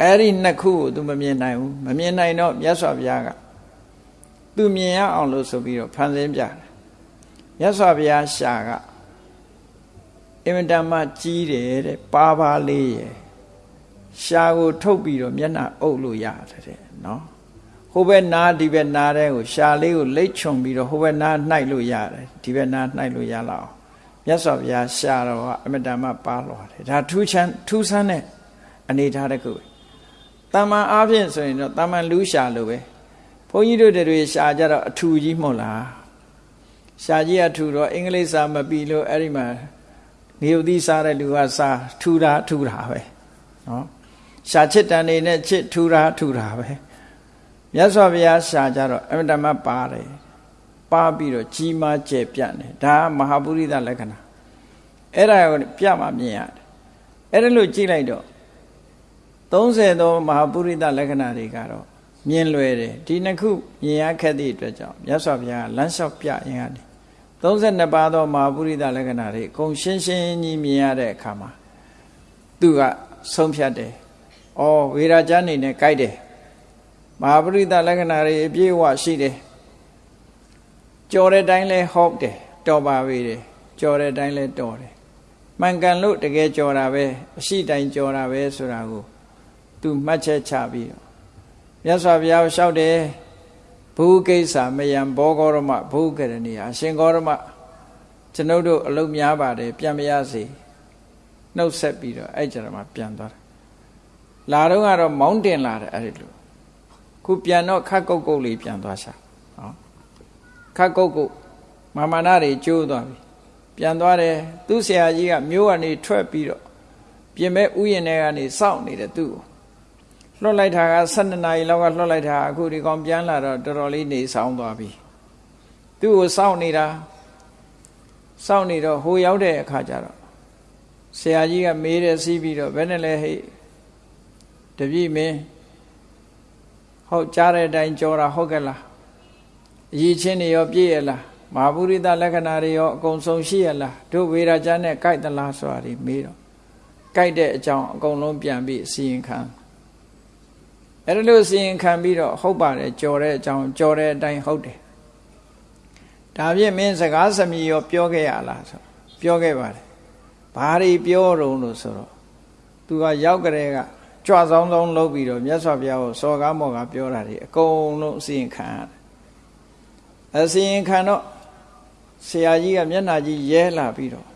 အဲ့ဒီနှစ်ခုကို तू မမြင်နိုင်ဘူးမမြင်နိုင်တော့မြတ်စွာဘုရားက तू မြင်ရအောင်လို့ဆိုပြီးတော့ဖန်ဆင်းပြတယ်မြတ်စွာဘုရားရှာကအင်မတန်မှကြီးတယ်တဲ့ပါပါလေးရယ်ရှာကိုထုတ်ပြီးတော့မျက်နှာအုပ်လို့ရတယ်တဲ့နော်ဟိုဘက်နားဒီဘက်နားတဲ့ကိုရှာလေးကိုလိတ်ချုံပြီးတော့ဟိုဘက်နားနှိုက်လို့ရတယ်ဒီဘက်နားနှိုက်လို့ရလောက် မြတ်စွာဘုရားရှာတော့အမတန်မှပါလွာတယ်ဒါထူးချမ်းထူးဆန်းတဲ့အနေထားတစ်ခုပဲတာမန်အားဖြင့်ဆိုရင်တော့တာမန်လူရှာလို့ပဲဘုန်းကြီးတို့တွေရှာကြတော့အထူကြီးမဟုတ်လားရှာကြီးအထူတော့အင်္ဂလိပ်စာမပြီးလို့အဲ့ဒီမှာနေုပ်သီးစားတဲ့လူကစားထူတာထူတာပဲနော်ရှာချစ်တန်နေနဲ့ချစ်ထူတာထူတာပဲမြတ်စွာဘုရားရှာကြတော့အမတမပါတယ် ပါပြီးတော့ကြီးမားကျယ်ပြန့်တယ်ဒါမဟာပုရိသလက္ခဏာအဲ့ဒါကိုပြမှမြင်ရတယ်အဲ့ဒါလို့ကြည့်လိုက်တော့30သောမဟာပုရိသလက္ခဏာတွေကတော့မြင်လွယ်တယ်ဒီနှစ်ခုမြင်ရခက်သည့်အတွက်ကြောင့်မြတ်စွာဘုရားလမ်းလျှောက်ပြရင်ကနေ32ပါးသောမဟာပုရိသလက္ခဏာတွေအကုန်ရှင်းရှင်းကြီးမြင်ရတဲ့အခါမှာသူကဆုံးဖြတ်တယ်။အော်ဝေရာကျမ်းနေနဲ့ကြိုက်တယ်။မဟာပုရိသလက္ခဏာတွေအပြည့်အဝရှိတယ်။ ကြော်တဲ့တိုင်းလဲဟုတ်တယ်တော်ပါပြီတယ်။ကြော်တဲ့တိုင်းလဲတော်တယ်။မှန်ကန်လို့တကယ်ကြော်တာပဲအရှိတိုင်းကြော်တာပဲဆိုတာကိုသူမှတ်ချက်ချပြီးတော့မြတ်စွာဘုရားလျှောက်တယ်ဘုကိစ္စမယံဘောဂောရမဘုကရဏီအရှင်ဂောရမကျွန်ုပ်တို့အလုံးများပါတယ်ပြန်မရစေနှုတ်ဆက်ပြီးတော့အဲ့ကြမှာပြန်သွားတယ်လာတော့ကတော့မောင်းတင်လာတယ်အဲ့ဒီလိုခုပြန်တော့ခတ်ကုတ်ကုတ်လေးပြန်သွားရှာဟောခ တ်ကုတ်ကုတ်မာမနာတွေကျိုးသွားပြီပြန်သွားတယ်သူ့ဆရာကြီးကမျိုးကနေထွက်ပြီးတော့ပြင်မဲ့ဥယျာဉ်ထဲကနေစောင့်နေတယ်သူ့ကိုလွှတ်လိုက်တာက12နာရီလောက်ကလွှတ်လိုက်တာအခုဒီကောင်ပြန်လာတော့တော်တော်လေးနေဆောင်သွားပြီသူ့ကိုစောင့်နေတာစောင့်နေတော့ဟိုရောက်တဲ့အခါကျတော့ဆရာကြီးကမေးတယ်စီးပြီးတော့ဘယ်နဲ့လဲဟဲ့တပြည့်မင်းဟုတ်ကြားတဲ့အတိုင်းကြောတာဟုတ်ကဲ့လား အရေးချင်းတွေရောပြည့်ရလားမဟာပုရိသလက္ခဏာတွေရောအကုန်စုံရှိရလားတို့ဝေရာကျမ်းနဲ့ကြိုက်သလားဆိုတာဒီမေးတော့ကြိုက်တဲ့အကြောင်းအကုန်လုံးပြန်ပြီးအစီရင်ခံအဲ့ဒါလို့စီရင်ခံပြီးတော့ဟုတ်ပါတယ်ကြော်တဲ့အကြောင်းကြော်တဲ့အတိုင်းဟုတ်တယ်ဒါဖြင့်မင်းစကားစမြည်ရောပြောခဲ့ရလားဆိုပြောခဲ့ပါတယ်ဘာတွေပြောတော့လို့ဆိုတော့သူကရောက်ကြတဲ့ကကြွဆောင်ဆောင်လုပ်ပြီးတော့မြတ်စွာဘုရားကိုစော်ကားမော်ကားပြောတာတွေအကုန်လုံးအစီရင်ခံရတယ် အစီရင်ခံတော့ဆရာကြီးကမျက်နှာကြီးရဲလာပြီးတော့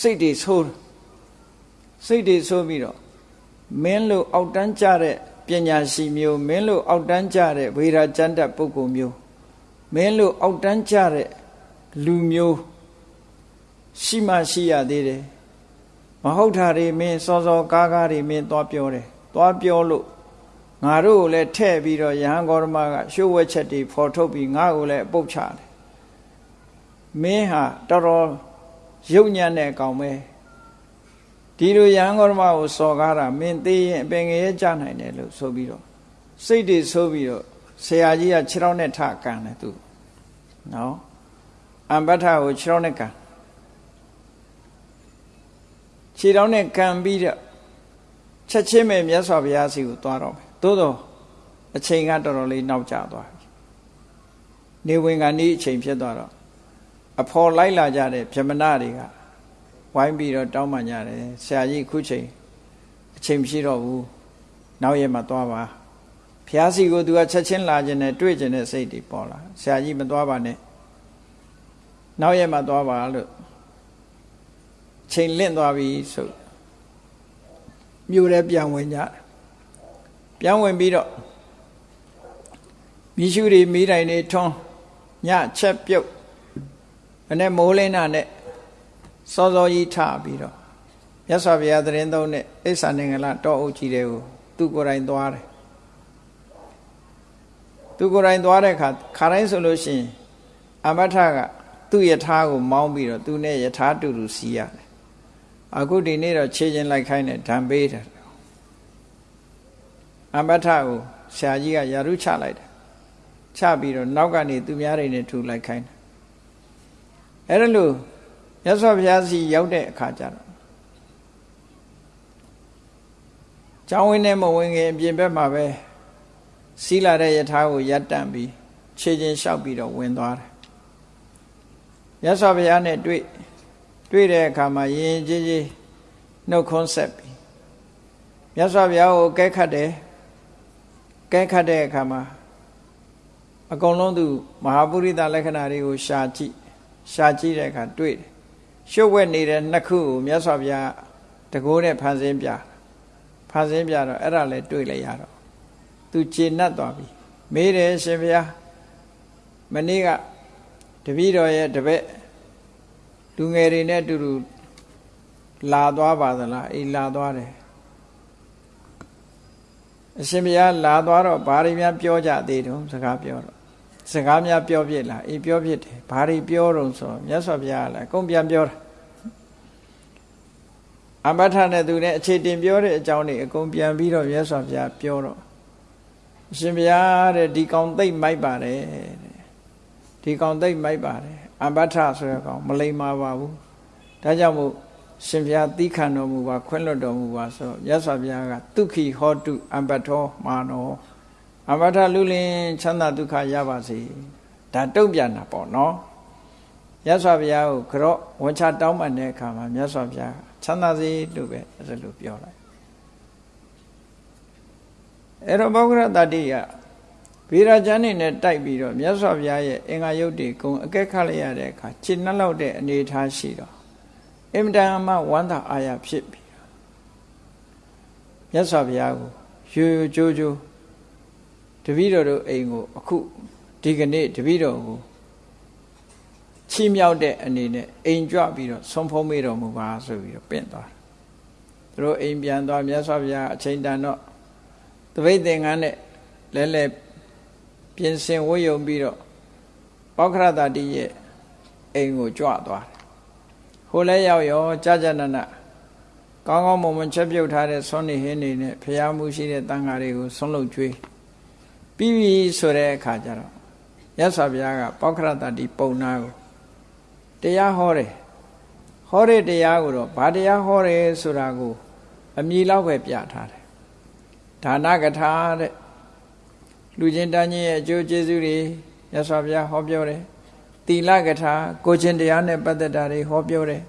စိတ်တွေဆိုးစိတ်တွေဆိုးပြီးတော့မင်းလို့အောက်တန်းကြတဲ့ပညာရှိမျိုးမင်းလို့အောက်တန်းကြတဲ့ဝေရာကျမ်းတတ်ပုဂ္ဂိုလ်မျိုးမင်းလို့အောက်တန်းကြတဲ့လူမျိုးရှိမှရှိရသေးတယ်မဟုတ်တာတွေမင်းစောစောကားကားတွေမင်းသွားပြောတယ်သွားပြောလို့ ငါတို့ကိုလည်းထဲ့ပြီးတော့ယဟန်ဂေါရမကရှိုးဝက်ချက်တွေဖော်ထုတ်ပြီးငါ့ကိုလည်းပုတ်ချတယ်မင်းဟာတော်တော်ရုပ်ညံ့တဲ့အကောင်ပဲဒီလိုယဟန်ဂေါရမကိုစော်ကားတာမင်းသေးရင်အပင်ငရဲကြနိုင်တယ်လို့ဆိုပြီးတော့စိတ်တွေဆိုးပြီးတော့ဆရာကြီးကခြေထောက်နဲ့ထကန်တယ်သူနော်အမ္ပထကိုခြေထောက်နဲ့ကန်ခြေထောက်နဲ့ကန်ပြီးတော့ချက်ချင်းပဲမြတ်စွာဘုရားစီကိုသွားတော့မယ် သို့တော့အချိန်ကတော်တော်လေးနောက်ကျသွားပြီနေဝင်ကနေ့အချိန်ဖြစ်သွားတော့အဖော်လိုက်လာကြတဲ့ဗြဟ္မဏတွေကဝိုင်းပြီးတော့တောင်းပန်ကြတယ်ဆရာကြီးခုချိန်အချိန်မရှိတော့ဘူးနောက်ရက်မှသွားပါဘုရားစီကိုသူကချက်ချင်းလာခြင်းနဲ့တွေ့ခြင်းနဲ့စိတ်တွေပေါ်လာဆရာကြီးမသွားပါနဲ့နောက်ရက်မှသွားပါလို့ချိန်လင့်သွားပြီဆိုမြို့ထဲပြန်ဝင်ကြ ပြန်ဝင်ပြီးတော့မိရှုတွေမိတိုင်တွေထွန်းညချက်ပြုတ်နဲ့မိုးလင်းတာနဲ့စောစောကြီးထပြီးတော့မြတ်စွာဘုရားသတင်းသုံးတဲ့အိဆာနေငလတောအုပ်ကြီးတွေကိုသူကိုယ်တိုင်သွားတယ်သူကိုယ်တိုင်သွားတဲ့အခါခါတိုင်းဆိုလို့ရှိရင်အမထကသူ့ယထာကိုမောင်းပြီးတော့သူနဲ့ယထာတူတူစီးရတယ်အခုဒီနေ့တော့ခြေချင်းလိုက်ခိုင်းတယ်ဓာန်ပေးတယ် အမထကိုဆရာကြီးကယာရုချလိုက်တယ်ချပြီးတော့နောက်ကနေသူများတွေနဲ့ထူလိုက်ခိုင်းတယ်အဲ့ဒါလို့မြတ်စွာဘုရားစီရောက်တဲ့အခါကျတော့ကျောင်းဝင်းနဲ့မဝင်ခင်အပြင်ဘက်မှာပဲစီးလာတဲ့ယထာကိုရပ်တန့်ပြီးခြေချင်းလျှောက်ပြီးတော့ဝင်သွားတယ်မြတ်စွာဘုရားနဲ့တွေ့တွေ့တဲ့အခါမှာယဉ်ကျေးကျေးနှုတ်ခွန်းဆက်ပြီးမြတ်စွာဘုရားကိုကဲခတ်တယ် ကဲခတ်တဲ့အခါမှာအကုန်လုံးသူမဟာပုရိသလက္ခဏာတွေကိုရှာကြည့်ရှာကြည့်တဲ့အခါတွေ့တယ်ရှုပ်ဝက်နေတဲ့နှစ်ခုကိုမြတ်စွာဘုရားတကိုးနဲ့ဖန်ဆင်းပြဖန်ဆင်းပြတော့အဲ့ဒါလည်းတွေ့လိုက်ရတော့သူခြေနှက်သွားပြီမေးတယ်ရှင်ဘုရားမနေ့ကတပည့်တော်ရဲ့တပည့်လူငယ်တွေနဲ့အတူတူလာသွားပါသလားအေးလာသွားတယ် အရှင်ဘုရားလာသွားတော့ဘာတွေများပြောကြသေးတုံးစကားပြောတော့စကားများပြောဖြစ်လားအေးပြောဖြစ်တယ်ဘာတွေပြောတုံးဆိုမြတ်စွာဘုရားလည်းအကုန်ပြန်ပြောတာအမထနဲ့သူနဲ့အခြေတင်ပြောတဲ့အကြောင်းတွေအကုန်ပြန်ပြီးတော့မြတ်စွာဘုရားပြောတော့အရှင်ဘုရားတဲ့ဒီကောင်သိမ့်မိုက်ပါတယ်ဒီကောင်သိမ့်မိုက်ပါတယ်အမထဆိုရကောင်မလိမ္မာပါဘူးဒါကြောင့်မို့ ရှင်ဘုရားသီးခံတော်မူပါခွင့်လွတ်တော်မူပါဆိုမြတ်စွာဘုရားကဒုက္ခိဟောတုအမ္ပထောမာနောအမ္ပထလူလင်ချမ်းသာဒုက္ခရပါစေဒါတုံ့ပြန်တာပေါ့နော်မြတ်စွာဘုရားကိုကြော့ဝန်ချတောင်းပန်တဲ့အခါမှာမြတ်စွာဘုရားချမ်းသာစေလို့ပဲအဲ့လိုပြောလိုက်အဲ့တော့ဘောဂရတတိယဗေဒကျမ်းနေနဲ့တိုက်ပြီးတော့မြတ်စွာဘုရားရဲ့အင်္ဂါယုတ်တွေကုံအကဲခတ်လိုက်ရတဲ့အခါခြေနှက်လောက်တဲ့အနေအထားရှိတော့ အင်မတန်မှဝမ်းသာအာရဖြစ်ပြီးမြတ်စွာဘုရားကိုရိုးရိုးကြိုးကြိုးတပည့်တော်တို့အိမ်ကိုအခုဒီကနေ့တပည့်တော်ကိုချီးမြှောက်တဲ့အနေနဲ့အိမ်ကြွပြီးတော့ဆုံးဖုံးမေးတော်မူပါဆိုပြီးတော့ပင့်သွားသူတို့အိမ်ပြန်သွားမြတ်စွာဘုရားအချိန်တန်တော့တပိတ်သင်္ကန်းနဲ့လဲလဲပြင်ဆင်ဝတ်ယုံပြီးတော့ပောက္ခရတတိရဲ့အိမ်ကိုကြွသွားတယ် ဟိုလဲရောက်ရောကြာကြာနာနာကောင်းကောင်းမွန်မွန်ချက်ပြုတ်ထားတဲ့ဆွမ်းနေဟင်းနေနဲ့ဖျားမှုရှိတဲ့တန်ဃာတွေကိုဆုံးလုပ်ကျွေးပြီးပြီဆိုတဲ့အခါကျတော့ရသော်ဘုရားကပောက္ခရတတိပုံနာကိုတရားဟောတယ်ဟောတဲ့တရားကိုတော့ဘာတရားဟောတယ်ဆိုတာကိုအမည်လောက်ပဲပြထားတယ်ဒါနကထာတဲ့လူချင်းတန်းချင်းရဲ့အကျိုးကျေးဇူးတွေရသော်ဘုရားဟောပြောတယ် သီလကထာကိုချင်းတရားနဲ့ပတ်သက်တာတွေဟောပြောတယ်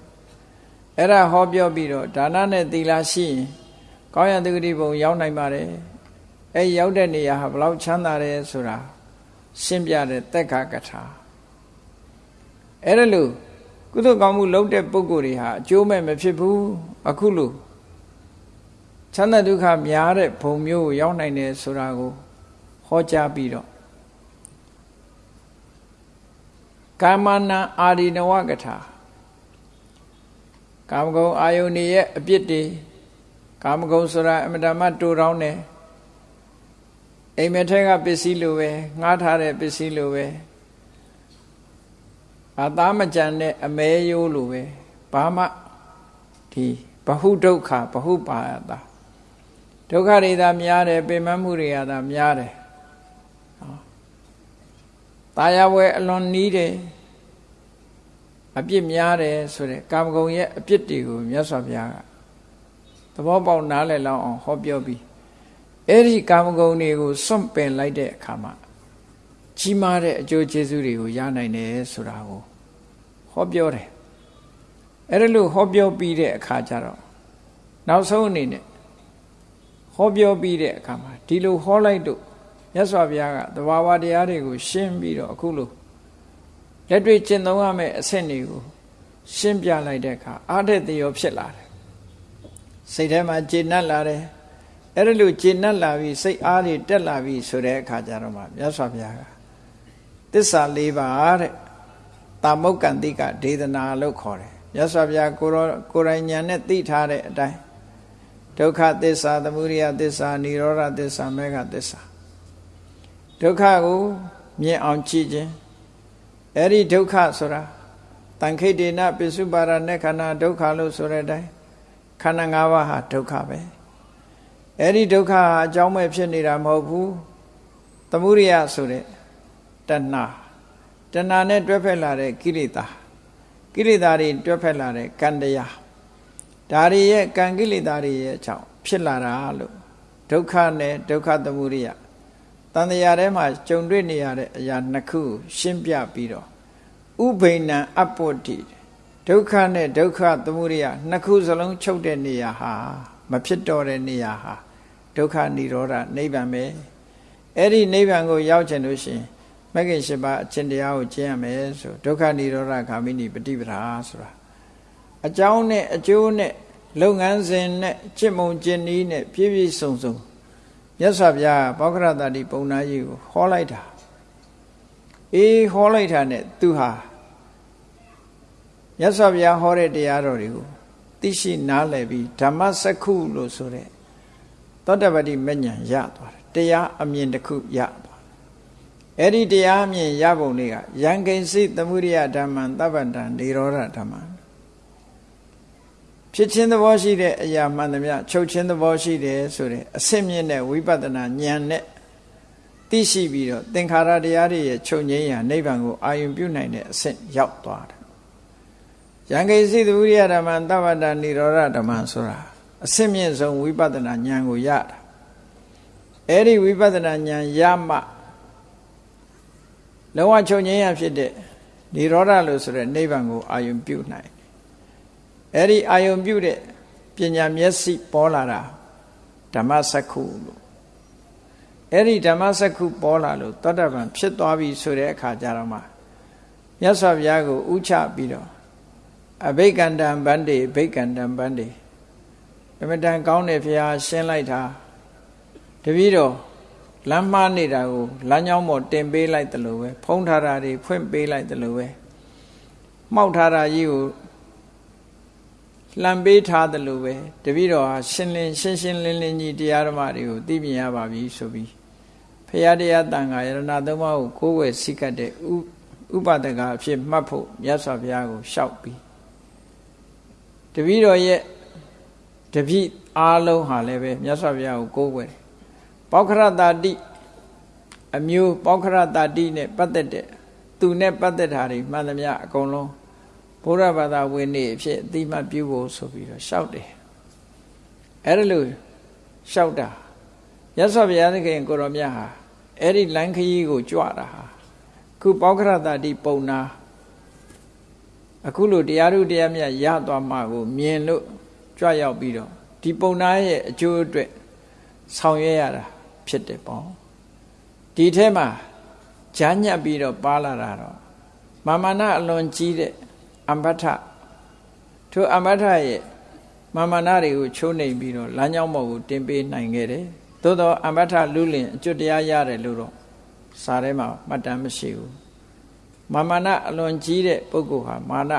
အဲ့ဒါဟောပြောပြီးတော့ဒါနနဲ့သီလရှိရင်ကောင်းရတဂတိဘုံရောက်နိုင်ပါတယ်အဲ့ရောက်တဲ့နေရာဟာဘလောက်ချမ်းသာတယ်ဆိုတာရှင်းပြတဲ့တက္ကကထာအဲ့ဒါလို့ကုသိုလ်ကောင်းမှုလုပ်တဲ့ပုဂ္ဂိုလ်တွေဟာအကျိုးမဲ့မဖြစ်ဘူးအခုလို့ချမ်းသာဒုက္ခများတဲ့ဘုံမျိုးကိုရောက်နိုင်တယ်ဆိုတာကိုဟောကြားပြီးတော့ ကာမနာအာရိနဝကထာကာမဂုဏ်အာယုန်ရဲ့အပြစ်တွေကာမဂုဏ်ဆိုတာအမတမတူတောင်းတယ်အိမ်မထဲကပစ္စည်းလိုပဲငှားထားတဲ့ပစ္စည်းလိုပဲအသားမကြံတဲ့အမဲရိုးလိုပဲဘာမှဒီဘဟုဒုက္ခဘဟုပါယတာဒုက္ခတွေသာများတယ်ပိမမှုတွေကသာများတယ် ตายဝဲအလွန်နီးတယ်အပြစ်များတယ်ဆိုတဲ့ကာမဂုဏ်ရဲ့အပြစ်တွေကိုမြတ်စွာဘုရားကသဘောပေါက်နားလည်လောက်အောင်ဟောပြောပြီးအဲ့ဒီကာမဂုဏ်တွေကိုစွန့်ပင်လိုက်တဲ့အခါမှာကြီးမားတဲ့အကျိုးကျေးဇူးတွေကိုရနိုင်တယ်ဆိုတာကိုဟောပြောတယ်အဲ့ဒါလို့ဟောပြောပြီးတဲ့အခါကျတော့နောက်ဆုံးအနေနဲ့ဟောပြောပြီးတဲ့အခါမှာဒီလိုဟောလိုက်တော့ မြတ်စွာဘုရားကသဘာဝတရားတွေကိုရှင်းပြီးတော့အခုလို့လက်တွေ့ကျင့်သုံးရမယ့်အဆင့်တွေကိုရှင်းပြလိုက်တဲ့အခါအားတဲ့သေရောဖြစ်လာတယ်စိတ်ထဲမှာကျေနပ်လာတယ်အဲ့ဒါလို့ကျေနပ်လာပြီးစိတ်အားတွေတက်လာပြီးဆိုတဲ့အခါကျတော့မှမြတ်စွာဘုရားကသစ္စာ၄ပါးတဲ့တာမုတ်ကံတိကဒေသနာလို့ခေါ်တယ်မြတ်စွာဘုရားကိုရောကိုယ်တိုင်ဉာဏ်နဲ့သိထားတဲ့အတိုင်းဒုက္ခသစ္စာသမုဒယသစ္စာនិရောဓသစ္စာမေဃသစ္စာ ဒုက္ခကိုမြင်အောင်ကြည့်ခြင်းအဲ့ဒီဒုက္ခဆိုတာတန်ခိတ်တေနပိစုပါရနဲ့ခန္ဓာဒုက္ခလို့ဆိုတဲ့အတိုင်းခန္ဓာ၅ပါးဟာဒုက္ခပဲအဲ့ဒီဒုက္ခဟာအကြောင်းမဲ့ဖြစ်နေတာမဟုတ်ဘူးသမုဒိယဆိုတဲ့တဏှာတဏှာနဲ့တွဲဖက်လာတဲ့ကိလေသာကိလေသာတွေတွဲဖက်လာတဲ့ကံတရားဒါတွေရဲ့ကံကိလေသာတွေရဲ့အကြောင်းဖြစ်လာတာလို့ဒုက္ခနဲ့ဒုက္ခသမုဒိယ တန်တရားထဲမှာကြုံတွေ့နေရတဲ့အရာနှစ်ခုရှင်းပြပြီးတော့ဥဘိဏံအပ္ပတ္တိဒုက္ခနဲ့ဒုက္ခသမုဒယနှစ်ခုစလုံးချုပ်တဲ့နေရာဟာ မဖြစ်တော့တဲ့နေရာဟာဒုက္ခនិရောဓနိဗ္ဗာန်ပဲအဲ့ဒီနိဗ္ဗာန်ကိုရောက်ချင်လို့ရှိရင်မဂ္ဂင်၈ပါးအကျင့်တရားကိုကျင့်ရမယ်ဆိုဒုက္ခនិရောဓဂ ामि နိပฏิပဒါဆိုတာအကြောင်းနဲ့အကျိုးနဲ့လုပ်ငန်းစဉ်နဲ့จิตမုံကျင့်နည်းနဲ့ပြည့်ပြည့်စုံစုံ မြတ်စွာဘုရားဘောဂရတတိပုံနာကြီးကိုဟောလိုက်တာအေးဟောလိုက်တာနဲ့သူဟာမြတ်စွာဘုရားဟောတဲ့တရားတော်တွေကိုသိရှိနားလည်ပြီးဓမ္မစက္ခုလို့ဆိုတဲ့သောတပတိမဉ္ဇဉ်ရသွားတယ်တရားအမြင်တစ်ခုရသွားတယ်အဲ့ဒီတရားအမြင်ရပုံလေးကယံကိဉ္စိသမုဒိယဓမ္မံတပ္ပတံနေရောဓဓမ္မံ ဖြစ်ခြင်းသဘောရှိတဲ့အရာမှန်သမျှချုပ်ခြင်းသဘောရှိတယ်ဆိုတဲ့အစစ်မြင့်တဲ့ဝိပဿနာဉာဏ်နဲ့သိရှိပြီးတော့သင်္ခါရတရားတွေရဲ့ချုပ်ငြိမ်းရာနိဗ္ဗာန်ကိုအာရုံပြုနိုင်တဲ့အဆင့်ရောက်သွားတယ်။ယံကိစီသဝိရိယဓမ္မသဗ္ဗတနိရောဓဓမ္မဆိုတာအစစ်မြင့်ဆုံးဝိပဿနာဉာဏ်ကိုရတာ။အဲဒီဝိပဿနာဉာဏ်ရမှလုံးဝချုပ်ငြိမ်းရာဖြစ်တဲ့နိရောဓလို့ဆိုတဲ့နိဗ္ဗာန်ကိုအာရုံပြုနိုင် အဲ့ဒီအာယုံပြုတဲ့ပညာမျက်စိပေါ်လာတာဓမ္မစက္ခုလို့အဲ့ဒီဓမ္မစက္ခုပေါ်လာလို့သောတာပန်ဖြစ်သွားပြီဆိုတဲ့အခါကျတော့မှမြတ်စွာဘုရားကိုဥချပြီးတော့အဘိက္ခန္တံဗန္တိဘိက္ခန္တံဗန္တိအမတန်ကောင်းတဲ့ဘုရားရှင်းလိုက်တာတပည့်တော်လမ်းမနေတာကိုလမ်းကြောင်းပေါ်တင်ပေးလိုက်တယ်လို့ပဲဖုံးထားတာတွေဖွင့်ပေးလိုက်တယ်လို့ပဲမှောက်ထားတာကြီးကို လှံပေးထားတယ်လို့ပဲတပည့်တော်ဟာရှင်းလင်းရှင်းရှင်းလင်းလင်းကြီးတရားဓမ္မတွေကိုသိမြင်ရပါပြီဆိုပြီးဖရာတရားတန်ခါယရဏသုံးပါးကိုကိုးဝယ်စိကတ်တဲ့ဥပဒကအဖြစ်မှတ်ဖို့မြတ်စွာဘုရားကိုလျှောက်ပြီးတပည့်တော်ရဲ့တပည့်အားလုံးဟာလည်းပဲမြတ်စွာဘုရားကိုကိုးဝယ်တယ်ပောက္ခရတာတိအမျိုးပောက္ခရတာတိနဲ့ပတ်သက်တဲ့သူနဲ့ပတ်သက်တာတွေမှန်သမျှအကုန်လုံး ဘုရားဘာသာဝင်နေအဖြစ်အတိမပြုဖို့ဆိုပြီးတော့ရှောက်တယ်အဲ့ဒါလို့ရှောက်တာရသော်ဘုရားသခင်ကိုရောမြတ်ဟာအဲ့ဒီလမ်းခရီးကိုကြွတာဟာခုပောက္ခရတတိပုံနာအခုလိုတရားဓုတရားမြတ်ရသွားမှကိုမြင်လို့ကြွရောက်ပြီးတော့ဒီပုံနာရဲ့အကျိုးအတွက်ဆောင်ရွက်ရတာဖြစ်တယ်ပေါ့ဒီထဲမှာဂျာညက်ပြီးတော့ပါလာတာတော့မာမနာအလွန်ကြီးတဲ့ အမ္ပထထိုအမ္ပထရဲ့မာမနာတွေကိုချိုးနှိမ်ပြီးတော့လမ်းကြောင်းပေါ်ကိုတင်ပေးနိုင်ခဲ့တယ်သို့တော့အမ္ပထလူလင်အကျွတ်တရားရတယ်လို့တော့စာထဲမှာမှတ်တမ်းမရှိဘူးမာမနာအလွန်ကြီးတဲ့ပုဂ္ဂိုလ်ဟာမာန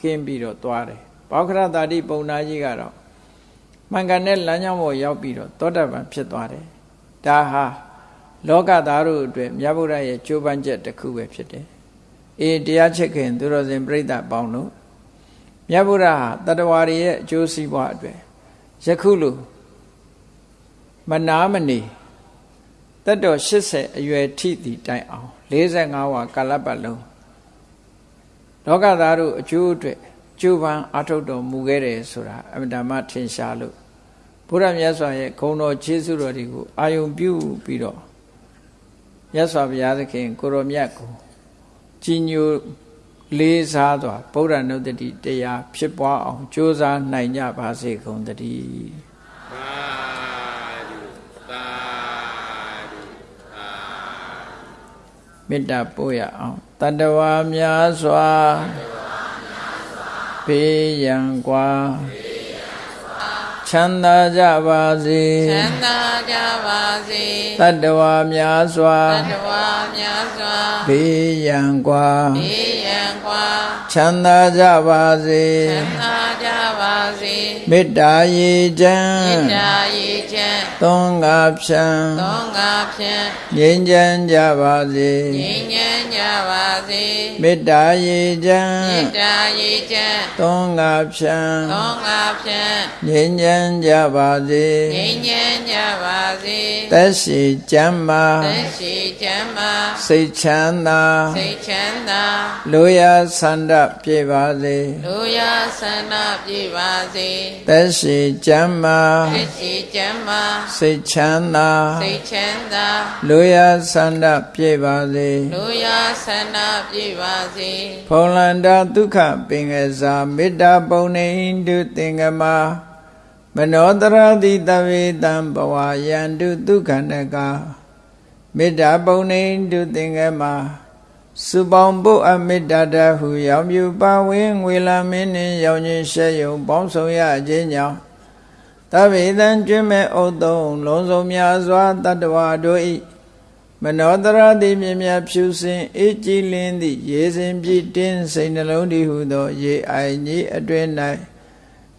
ကင်းပြီးတော့သွားတယ်ဘောခရတာတိပုံနာကြီးကတော့မှန်ကန်တဲ့လမ်းကြောင်းပေါ်ရောက်ပြီးတော့သောတပန်ဖြစ်သွားတယ်ဒါဟာလောကသားတို့အတွက်မြတ်ဗုဒ္ဓရဲ့ကြိုးပမ်းချက်တစ်ခုပဲဖြစ်တယ် အေးတရားချစ်ခင်သူတော်စင်ပြိဿပေါင်းတို့မြတ်ဗုဒ္ဓဟာတတဝါတွေရဲ့အကျိုးစီးပွားအတွက်ယခုလိုမနာမနေတတ်တော်80အရွယ်ထိတည်တိုင်အောင်45ဝါကာလပတ်လုံးလောကသားတို့အကျိုးအတွက်ကျိုးပန်းအထုတ်တော်မူခဲ့တယ်ဆိုတာအမြဲတမ်းထင်ရှားလို့ဘုရားမြတ်စွာရဲ့ဂုဏ်တော်ခြေဆုတော်တွေကိုအာယုံပြုပြီးတော့မြတ်စွာဘုရားသခင်ကိုရောမြတ်ကို ကြီးညိုလေးစားစွာဗုဒ္ဓနုတ္တိတရားဖြစ်ပွားအောင်ကြိုးစားနိုင်ကြပါစေကုန်တည်းမေတ္တာပို့ရအောင်တတဝါများစွာဘေးရန်กว่า ချမ်းသာကြပါစေချမ်းသာကြပါစေတတ္တဝါများစွာတတ္တဝါများစွာဘေးရန်ကွာဘေးရန်ကွာချမ်းသာကြပါစေချမ်းသာကြပါစေမေတ္တာရေချမ်းမေတ္တာရေချမ်းသွန်ငါဖြံသွန်ငါဖြံငြိမ်းချမ်းကြပါစေငြိမ်းချမ်း ကြပါစေမေတ္တာရေချမ်းမေတ္တာရေချမ်းသုံးငါဖြံသုံးငါဖြံငြိမ်းချမ်းကြပါစေငြိမ်းချမ်းကြပါစေသက်ရှိကျမ်းမာသက်ရှိကျမ်းမာစိတ်ချမ်းသာစိတ်ချမ်းသာလူရဆန္ဒပြေပါစေလူရဆန္ဒပြေပါစေသက်ရှိကျမ်းမာသက်ရှိကျမ်းမာစိတ်ချမ်းသာစိတ်ချမ်းသာလူရဆန္ဒပြေပါစေလူရဆန္ဒပြေပါစေဖုံလန္တာဒုက္ခပင်ကစားမေတ္တာပုံနေတုသင်္ကမာမနောတရတိတဝေတံဘဝယန္တုဒုက္ခန္တကမေတ္တာပုံနေတုသင်္ကမှာစုပေါင်းပုအမေတ္တာတဟုရောင်ပြူပါဝင်းငွေလာမင်းနှင့်ရောင်ချင်းရှဲယုံပေါင်းဆောင်ရခြင်းကြောင့်တဗေတံကျွမ်းမဲ့ဥသုံးလုံးစုံများစွာတတ္တဝါတို့ဤ မနောတရတိမြင်မြဖြူစင်အေးကြည်လင်းသည့်ရေစင်ပြည့်တင်းစိတ်နှလုံးတည်ဟုသော ရေအိုင်ကြီးအတွင်၌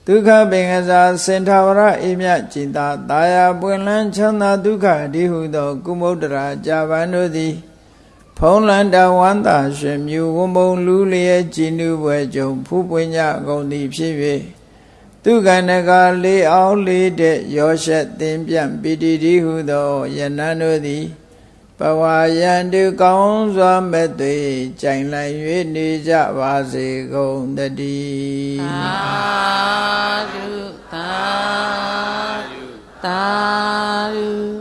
ဒုက္ခပင်ကစားစင်ထာဝရအေမြကျင်သာတာယာပွင့်လန်းချမ်းသာဒုက္ခဒီဟုသော ကုမုဒ္ဒရာကြာပန်တို့သည် ဖုံးလန်တဝန္တာရွှေမြူဝုံမုံလူလျက်ကြည်နူပွဲကြုံဖူးပွင့်ကြကုန်သည်ဖြစ်၍သူကဏကလေးအောင်လေးတဲ့ရောရှက်သင်ပြန့်ပီတိတိဟုသောယနန်းတို့သည် ဘဝယံတုကောင်းစွာမဲ့သွေကြိုင်လိုက်၍နေကြပါစေကုန်တည်းသာဓုသာဓုသာဓု